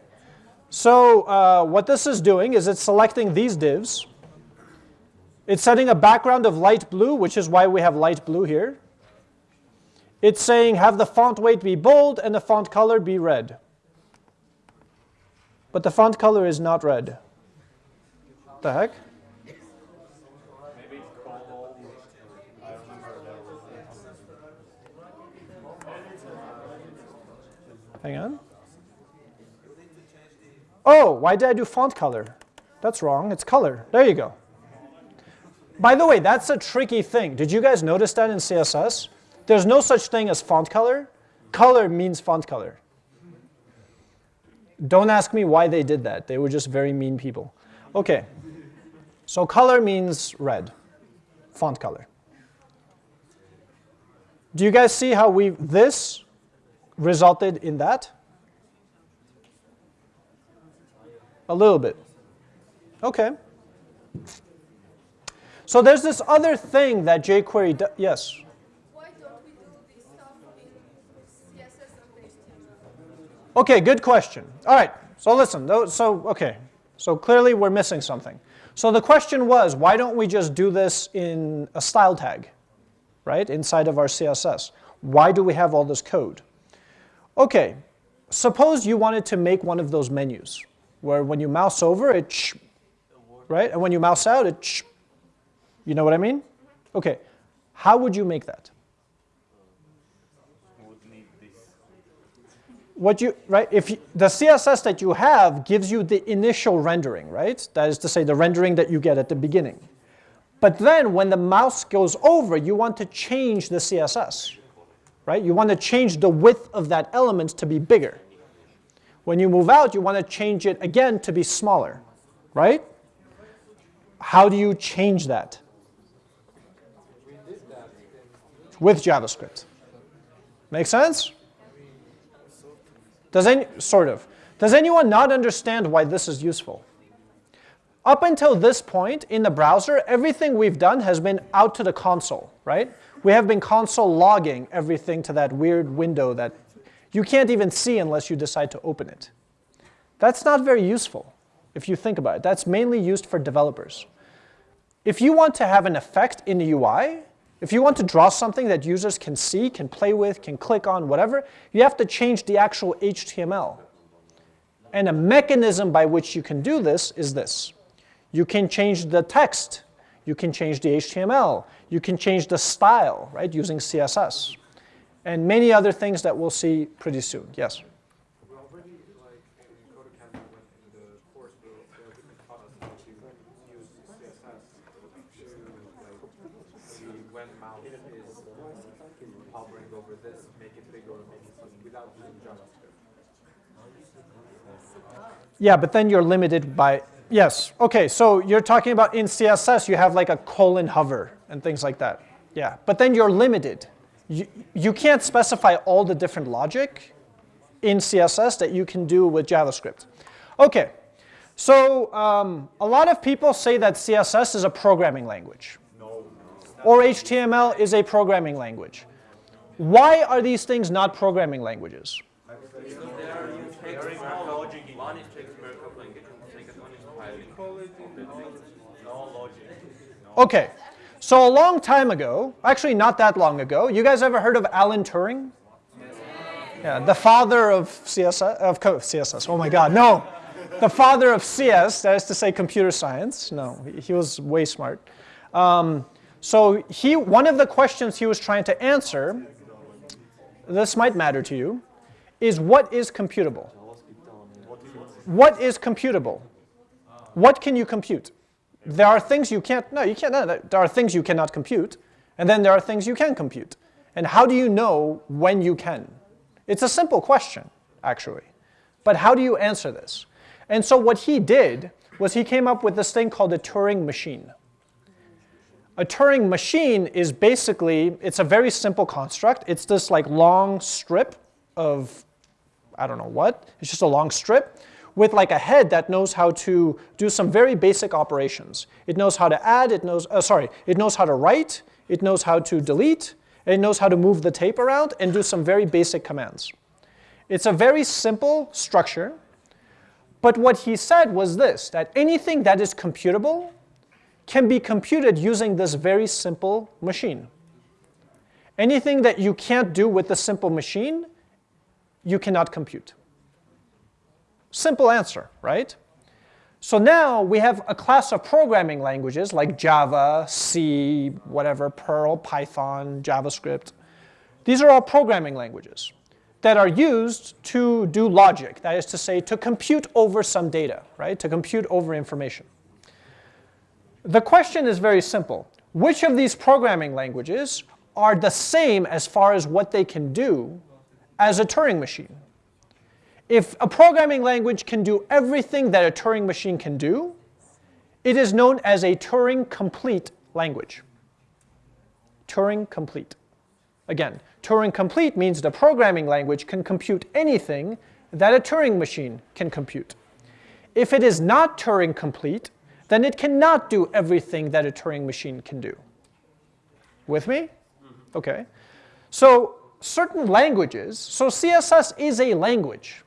So uh, what this is doing is it's selecting these divs. It's setting a background of light blue, which is why we have light blue here. It's saying have the font weight be bold and the font color be red. But the font color is not red. The heck? Hang on. Oh, why did I do font color? That's wrong. It's color. There you go. By the way, that's a tricky thing. Did you guys notice that in CSS? There's no such thing as font color. Color means font color. Don't ask me why they did that. They were just very mean people. Okay, so color means red, font color. Do you guys see how we this resulted in that? A little bit. Okay. So there's this other thing that jQuery does. Yes? Why don't we do this stuff in CSS? Okay, good question. All right, so listen. So, okay, so clearly we're missing something. So the question was, why don't we just do this in a style tag, right, inside of our CSS? Why do we have all this code? Okay, suppose you wanted to make one of those menus where when you mouse over, it right, and when you mouse out, it you know what I mean? Okay, how would you make that? would need this. What you right if you, the css that you have gives you the initial rendering right? That is to say the rendering that you get at the beginning. But then when the mouse goes over you want to change the css right? You want to change the width of that element to be bigger. When you move out you want to change it again to be smaller right? How do you change that? With javascript. Make sense does any, sort of. Does anyone not understand why this is useful? Up until this point in the browser, everything we've done has been out to the console, right? We have been console logging everything to that weird window that you can't even see unless you decide to open it. That's not very useful if you think about it. That's mainly used for developers. If you want to have an effect in the UI, if you want to draw something that users can see, can play with, can click on, whatever, you have to change the actual HTML. And a mechanism by which you can do this is this. You can change the text. You can change the HTML. You can change the style, right, using CSS. And many other things that we'll see pretty soon. Yes? We already, like, in Codecamp, we went in the course, we there are different taught us how to use CSS to, like, see when mouse is hovering over this, make it bigger or make it smaller, without using JavaScript. Yeah, but then you're limited by, yes. Okay, so you're talking about in CSS, you have like a colon hover and things like that. Yeah, but then you're limited. You, you can't specify all the different logic in CSS that you can do with JavaScript. Okay, so um, a lot of people say that CSS is a programming language. Or HTML is a programming language. Why are these things not programming languages? One is takes markup language, and the second one is Python. No logic. Okay, so a long time ago, actually not that long ago, you guys ever heard of Alan Turing? Yeah, the father of CSS, of CSS. Oh my God, no, the father of CS. That is to say, computer science. No, he- he was way smart. Um, so he, one of the questions he was trying to answer, this might matter to you, is what is computable? What is computable? What can you compute? There are things you can't, no, you can't, no, there are things you cannot compute, and then there are things you can compute. And how do you know when you can? It's a simple question, actually. But how do you answer this? And so what he did was he came up with this thing called a Turing machine. A Turing machine is basically, it's a very simple construct. It's this like long strip of, I don't know what, it's just a long strip with like a head that knows how to do some very basic operations. It knows how to add, it knows, uh, sorry, it knows how to write, it knows how to delete, it knows how to move the tape around and do some very basic commands. It's a very simple structure, but what he said was this, that anything that is computable can be computed using this very simple machine. Anything that you can't do with the simple machine, you cannot compute. Simple answer, right? So now we have a class of programming languages like Java, C, whatever, Perl, Python, JavaScript. These are all programming languages that are used to do logic, that is to say, to compute over some data, right? To compute over information. The question is very simple. which of these programming languages are the same as far as what they can do as a Turing machine. If a programming language can do everything that a Turing machine can do, it is known as a Turing complete language. Turing complete. Again, Turing complete means the programming language can compute anything that a Turing machine can compute. If it is not Turing complete, then it cannot do everything that a Turing machine can do. With me? Mm-hmm. Okay. So certain languages, so CSS is a language.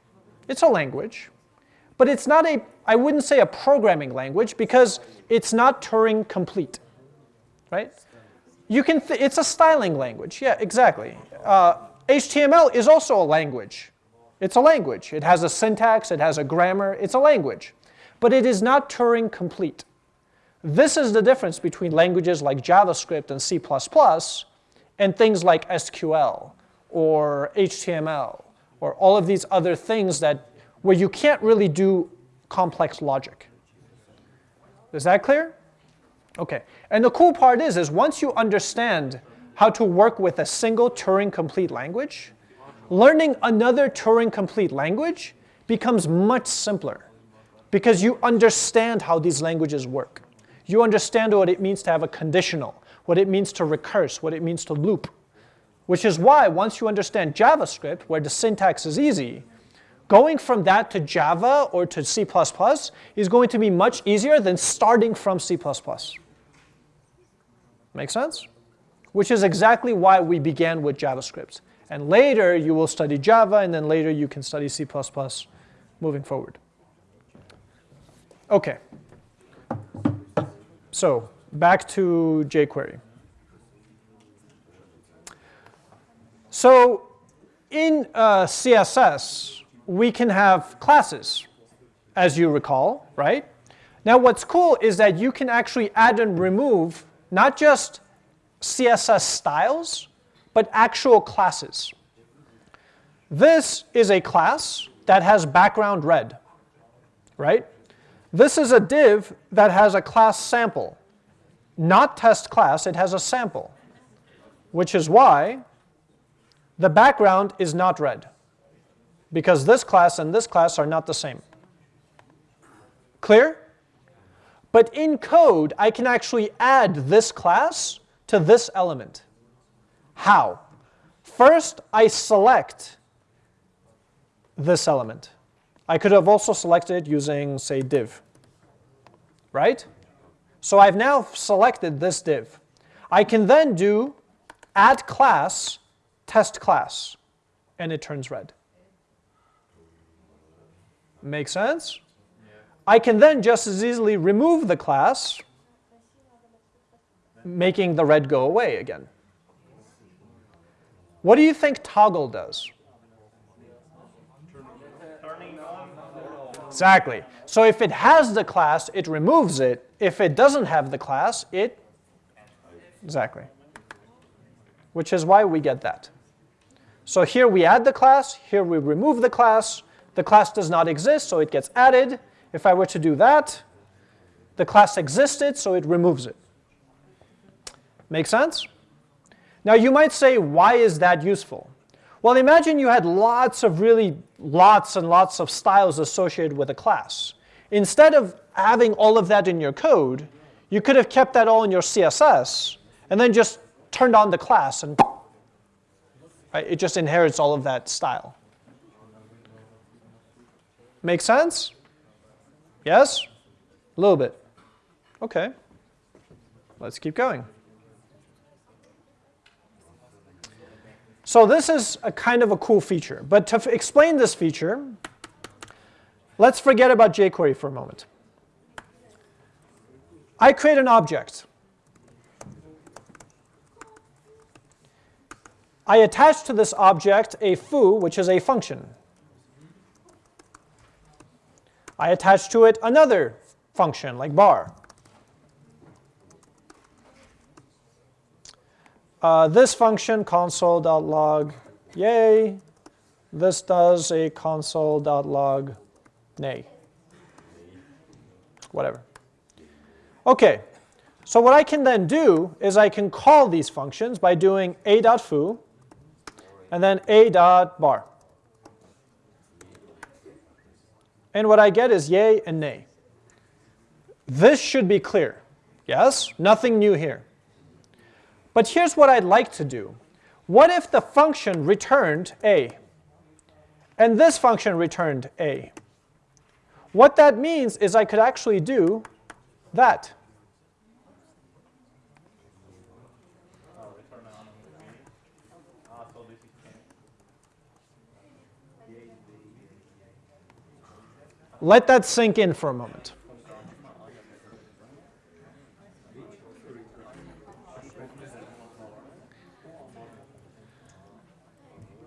It's a language, but it's not a, I wouldn't say a programming language because it's not Turing complete, right? You can, it's a styling language, yeah, exactly. Uh, HTML is also a language. It's a language. It has a syntax, it has a grammar, it's a language. But it is not Turing complete. This is the difference between languages like JavaScript and C++ and things like SQL or HTML or all of these other things that where you can't really do complex logic. Is that clear? Okay. And the cool part is, is once you understand how to work with a single Turing complete language, learning another Turing complete language becomes much simpler because you understand how these languages work. You understand what it means to have a conditional, what it means to recurse, what it means to loop. Which is why once you understand JavaScript, where the syntax is easy, going from that to Java or to C++ is going to be much easier than starting from C++. Make sense? Which is exactly why we began with JavaScript. And later you will study Java, and then later you can study C++ moving forward. Okay. So back to jQuery. So in uh, CSS, we can have classes, as you recall, right? Now what's cool is that you can actually add and remove not just CSS styles, but actual classes. This is a class that has background red, right? This is a div that has a class sample. Not test class, it has a sample, which is why the background is not red, because this class and this class are not the same. Clear? But in code, I can actually add this class to this element. How? First, I select this element. I could have also selected it using, say, div, right? So I've now selected this div. I can then do add class, test class, and it turns red. Make sense? I can then just as easily remove the class, making the red go away again. What do you think toggle does? Exactly. So if it has the class, it removes it. If it doesn't have the class, it, exactly. Which is why we get that. So here we add the class, here we remove the class. The class does not exist, so it gets added. If I were to do that, the class existed, so it removes it. Make sense? Now you might say, why is that useful? Well, imagine you had lots of really lots and lots of styles associated with a class. Instead of having all of that in your code, you could have kept that all in your CSS and then just turned on the class and right, it just inherits all of that style. Make sense? Yes? A little bit. Okay. Let's keep going. So this is a kind of a cool feature. But to explain this feature, let's forget about jQuery for a moment. I create an object. I attach to this object a foo, which is a function. I attach to it another function, like bar. Uh, this function console.log yay. This does a console.log nay. Whatever. Okay, So what I can then do is I can call these functions by doing a dot foo and then a dot bar. And what I get is yay and nay. This should be clear. Yes, nothing new here. But here's what I'd like to do. What if the function returned a, and this function returned a? What that means is I could actually do that. Oh, return on Ah, so this is changed. Let that sink in for a moment.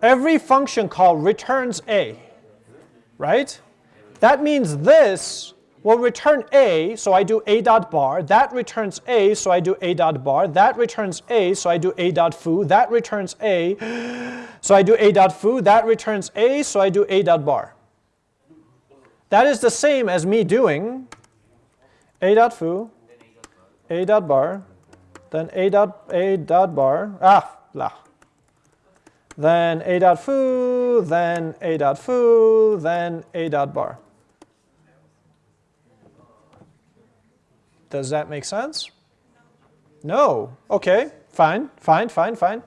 Every function call returns a, right? That means this will return a, so I do a dot bar. That returns a, so I do a dot bar. That returns a, so I do a dot foo. That returns a, so I do a dot foo. That returns a, so I do a dot bar. That is the same as me doing a dot foo, a dot bar, then a dot a dot bar, ah, blah. Then a dot foo, then a dot foo, then a dot bar. Does that make sense? No. Okay, fine, fine, fine, fine.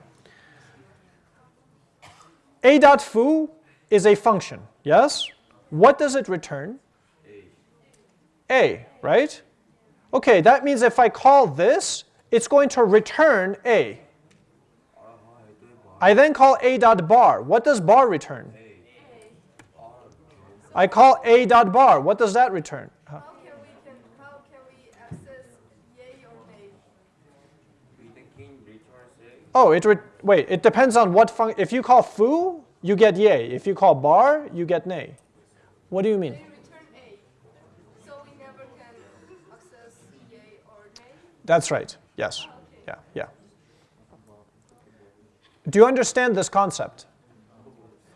A dot foo is a function, yes? What does it return? A, right? Okay, that means if I call this, it's going to return A. I then call A dot bar. What does bar return? I call A dot bar. What does that return? Huh? How can we can how can we access yay or nay? Oh, it re wait, it depends on what function. If you call foo, you get yay. If you call bar, you get nay. What do you mean? A. So we never can access yay or nay. That's right. Yes. Yeah, yeah. Do you understand this concept?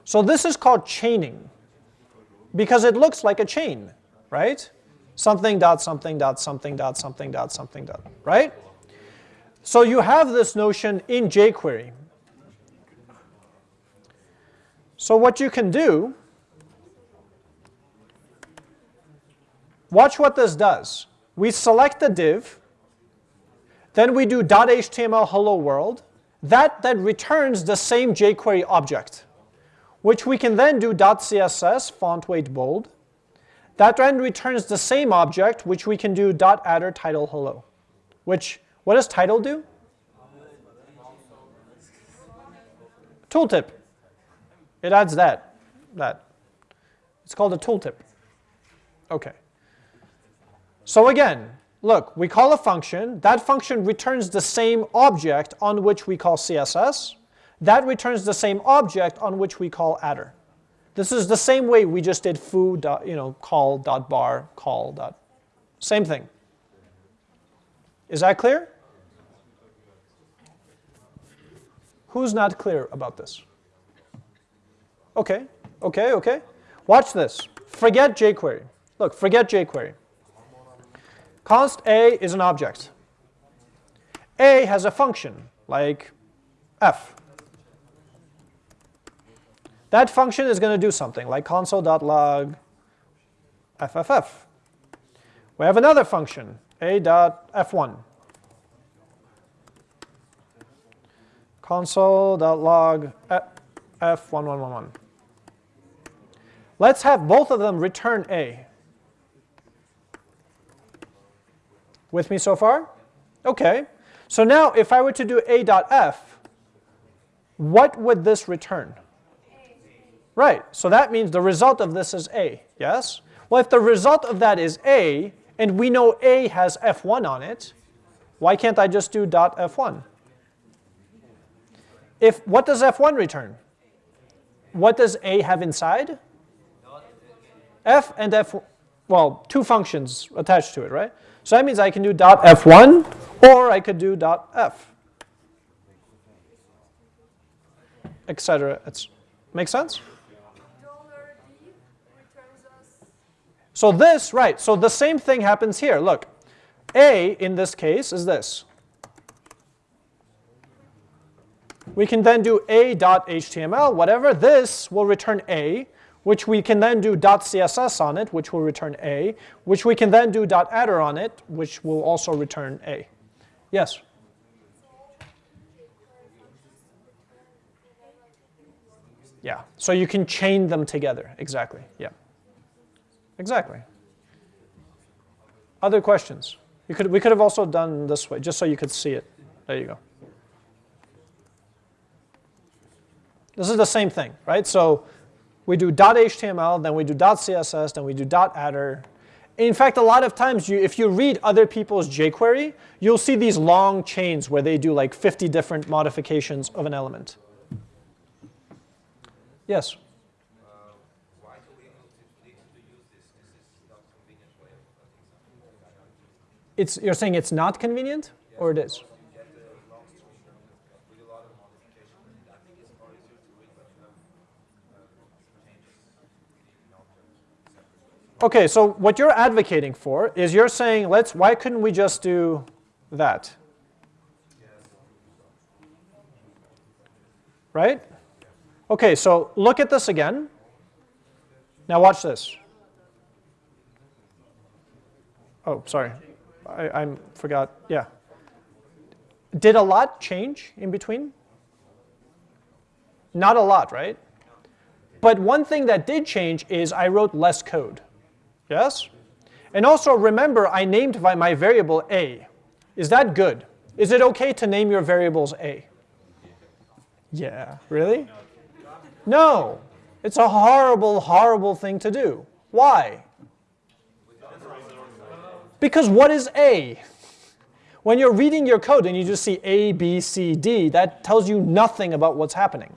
So this is called chaining because it looks like a chain, right? Something dot something dot something dot something dot something dot, right? So you have this notion in jQuery. So what you can do, watch what this does. We select the div, then we do .html hello world. That then returns the same jQuery object, which we can then do .css font weight bold. That then returns the same object, which we can do .attr title hello. Which, what does title do? Tooltip. It adds that, that. It's called a tooltip. Okay. So again, look, we call a function. That function returns the same object on which we call CSS. That returns the same object on which we call attr. This is the same way we just did foo dot, you know, call dot bar, call dot. Same thing. Is that clear? Who's not clear about this? Okay, okay, okay. Watch this. Forget jQuery. Look, forget jQuery. Const A is an object. A has a function, like f. That function is going to do something, like console.log fff. We have another function, a.f1. console.log f1111. Let's have both of them return A. With me so far? Okay. So now if I were to do a.f, what would this return? Right, so that means the result of this is A, yes? Well, if the result of that is A, and we know A has F1 on it, why can't I just do dot F1? If, what does F1 return? What does A have inside? F and F, well, two functions attached to it, right? So that means I can do dot F1, or I could do dot F, etc. Make sense? So this, right, so the same thing happens here. Look, A in this case is this. We can then do a.html, whatever. This will return a, which we can then do .css on it, which will return a, which we can then do .attr on it, which will also return a. Yes? Yeah, so you can chain them together, exactly, yeah. Exactly. Other questions? You could, we could have also done this way, just so you could see it. There you go. This is the same thing, right? So we do .html, then we do .css, then we do .attr. In fact, a lot of times, you, if you read other people's jQuery, you'll see these long chains where they do like 50 different modifications of an element. Yes? It's, you're saying it's not convenient, or it is? You get the long string with a lot of modifications. I think it's more easier to read when you have uh, changes in objects separately. Okay, so what you're advocating for is you're saying, let's, why couldn't we just do that? Right? Okay, so look at this again. Now watch this. Oh, sorry. I, I forgot. Yeah. Did a lot change in between? Not a lot, right? But one thing that did change is I wrote less code. Yes? And also remember, I named my, variable a. Is that good? Is it okay to name your variables a? Yeah, really? No. It's a horrible, horrible thing to do. Why? Because what is a? When you're reading your code and you just see A, B, C, D, that tells you nothing about what's happening,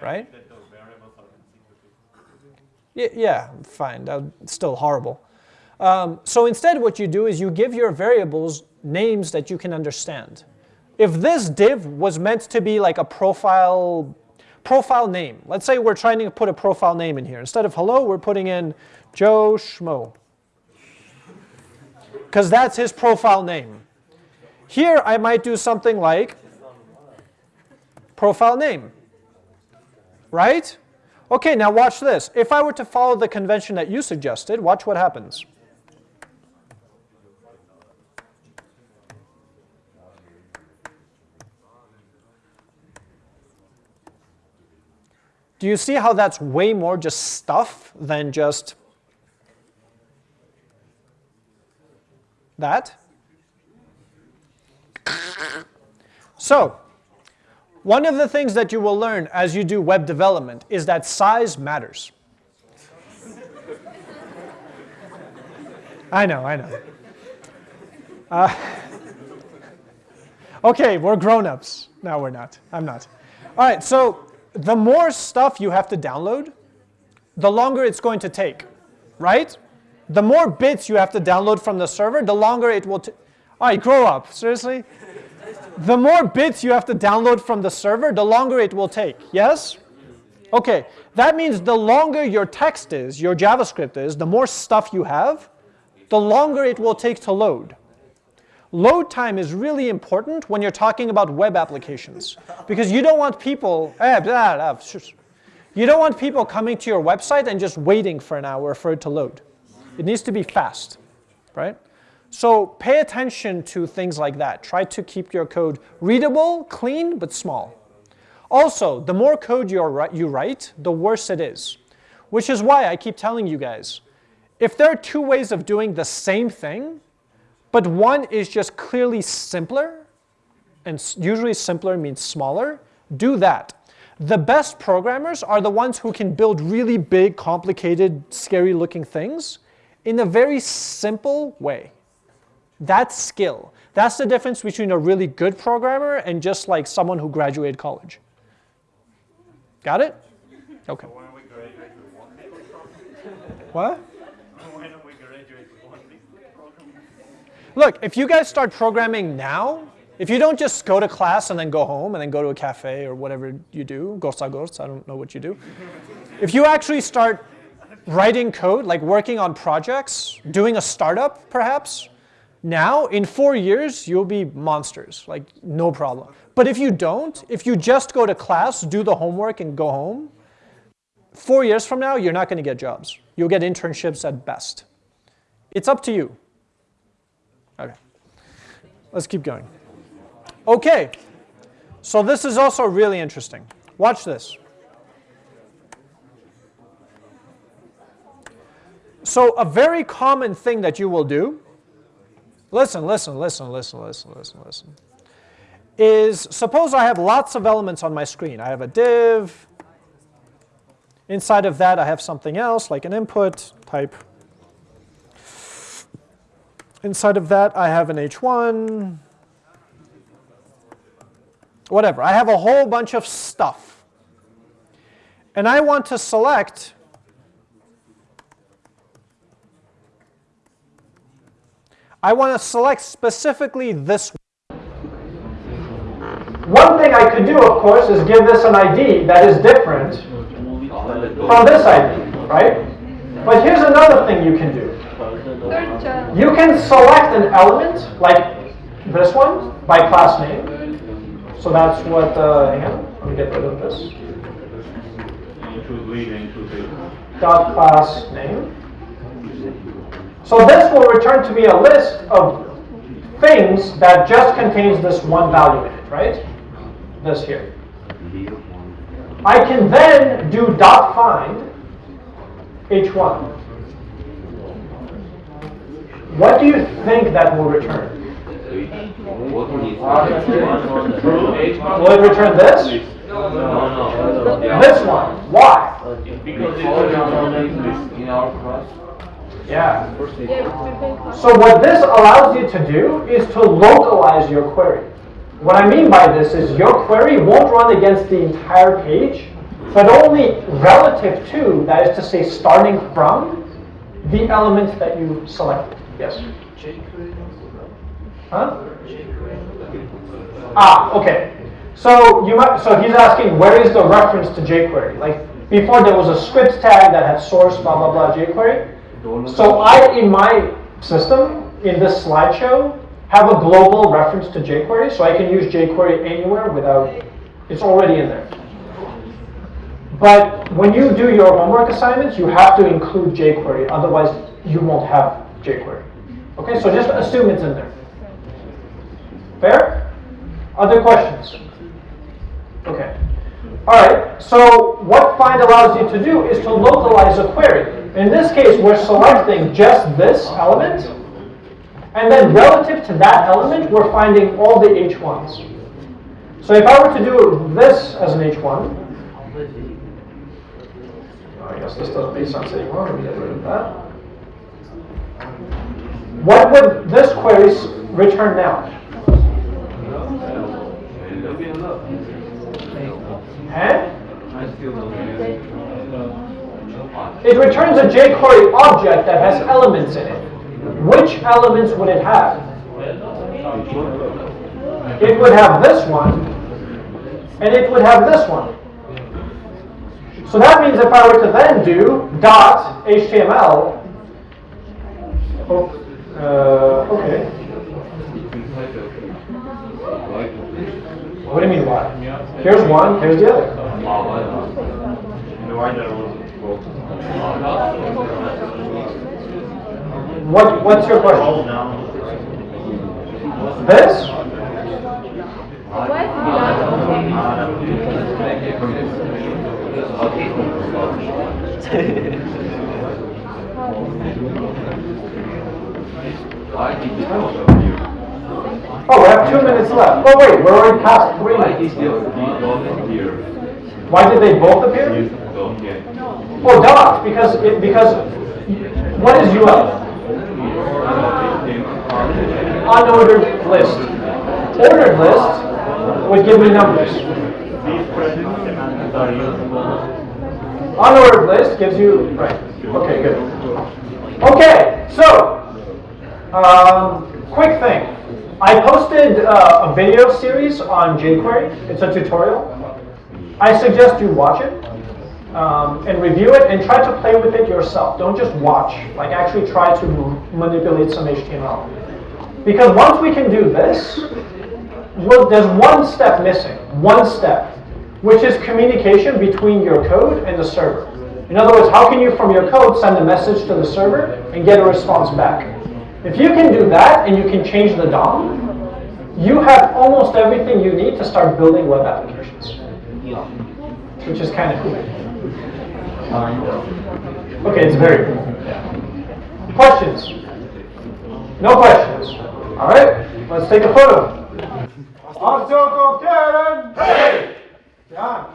right? That those variables are consecutive. Y- Yeah, fine, that's still horrible. Um, so instead what you do is you give your variables names that you can understand. If this div was meant to be like a profile, profile name, let's say we're trying to put a profile name in here. Instead of hello, we're putting in Joe Schmo. Because that's his profile name. Here I might do something like profile name, right? Okay, now watch this. If I were to follow the convention that you suggested, watch what happens. Do you see how that's way more just stuff than just that? So, one of the things that you will learn as you do web development is that size matters. I know, I know. Uh, okay, we're grown-ups. No, we're not. I'm not. All right, so the more stuff you have to download, the longer it's going to take, right? The more bits you have to download from the server, the longer it will. T- All right, grow up. Seriously? The more bits you have to download from the server, the longer it will take. Yes? Okay, that means the longer your text is, your JavaScript is, the more stuff you have, the longer it will take to load. Load time is really important when you're talking about web applications because you don't want people, eh, you don't want people coming to your website and just waiting for an hour for it to load. It needs to be fast, right? So pay attention to things like that. Try to keep your code readable, clean, but small. Also, the more code you write, the worse it is. Which is why I keep telling you guys, if there are two ways of doing the same thing, but one is just clearly simpler, and usually simpler means smaller, do that. The best programmers are the ones who can build really big, complicated, scary looking things in a very simple way. That's skill. That's the difference between a really good programmer and just like someone who graduated college. Got it? Okay. When we graduate, we won't be able to program. What? When we graduate, we won't be able to program. Look, if you guys start programming now, if you don't just go to class and then go home and then go to a cafe or whatever you do, gosa gos, I don't know what you do. If you actually start writing code, like working on projects, doing a startup perhaps, Now, in four years, you'll be monsters, like no problem. But if you don't, if you just go to class, do the homework, and go home, four years from now, you're not going to get jobs. You'll get internships at best. It's up to you. Okay, let's keep going. Okay, so this is also really interesting. Watch this. So a very common thing that you will do, listen, listen, listen, listen, listen, listen, listen, is suppose I have lots of elements on my screen. I have a div. Inside of that, I have something else, like an input type. Inside of that, I have an h1. Whatever. I have a whole bunch of stuff. And I want to select I want to select specifically this one. One thing I could do, of course, is give this an ID that is different from this ID, right? But here's another thing you can do. You can select an element, like this one, by class name. So that's what, uh, hang on, let me get rid of this. Dot class name. So this will return to me a list of things that just contains this one value in it, right? This here. I can then do dot find h1. What do you think that will return? Will it return this? No, no, no. This one. Why? Because it's in our class. Yeah. So what this allows you to do is to localize your query. What I mean by this is your query won't run against the entire page, but only relative to, that is to say starting from, the element that you selected. Yes? Huh? Ah, okay. So you might, so he's asking where is the reference to jQuery? Like before there was a script tag that had source blah blah blah jQuery. So I, in my system, in this slideshow, have a global reference to jQuery, so I can use jQuery anywhere without, it's already in there. But when you do your homework assignments, you have to include jQuery, otherwise you won't have jQuery. Okay, so just assume it's in there. Fair? Other questions? Okay. All right, so what find allows you to do is to localize a query. In this case, we're selecting just this element, and then relative to that element, we're finding all the h1s. So if I were to do this as an h1, I guess this doesn't make sense anymore, me get rid of that. What would this query return now? Eh? It returns a jQuery object that has elements in it. Which elements would it have? It would have this one, and it would have this one. So that means if I were to then do dot HTML, oh, uh, okay. What do you mean why? Here's one, here's the other. The wider was both. What, what's your question? This? Oh, we have two minutes left. Oh wait, we're already past three. Why did they both appear? Oh, dot, because it, because what is UL? Unordered list. Ordered list would give me numbers. These present semantics are usable. Unordered list gives you, right, okay, good. Okay, so, um, quick thing. I posted uh, a video series on jQuery. It's a tutorial. I suggest you watch it um, and review it and try to play with it yourself. Don't just watch, like actually try to manipulate some HTML. Because once we can do this, well, there's one step missing, one step, which is communication between your code and the server. In other words, how can you from your code send a message to the server and get a response back? If you can do that and you can change the DOM, you have almost everything you need to start building web applications, which is kind of cool. Okay, it's very cool. Questions? No questions. All right, let's take a photo. Karen. Hey. John.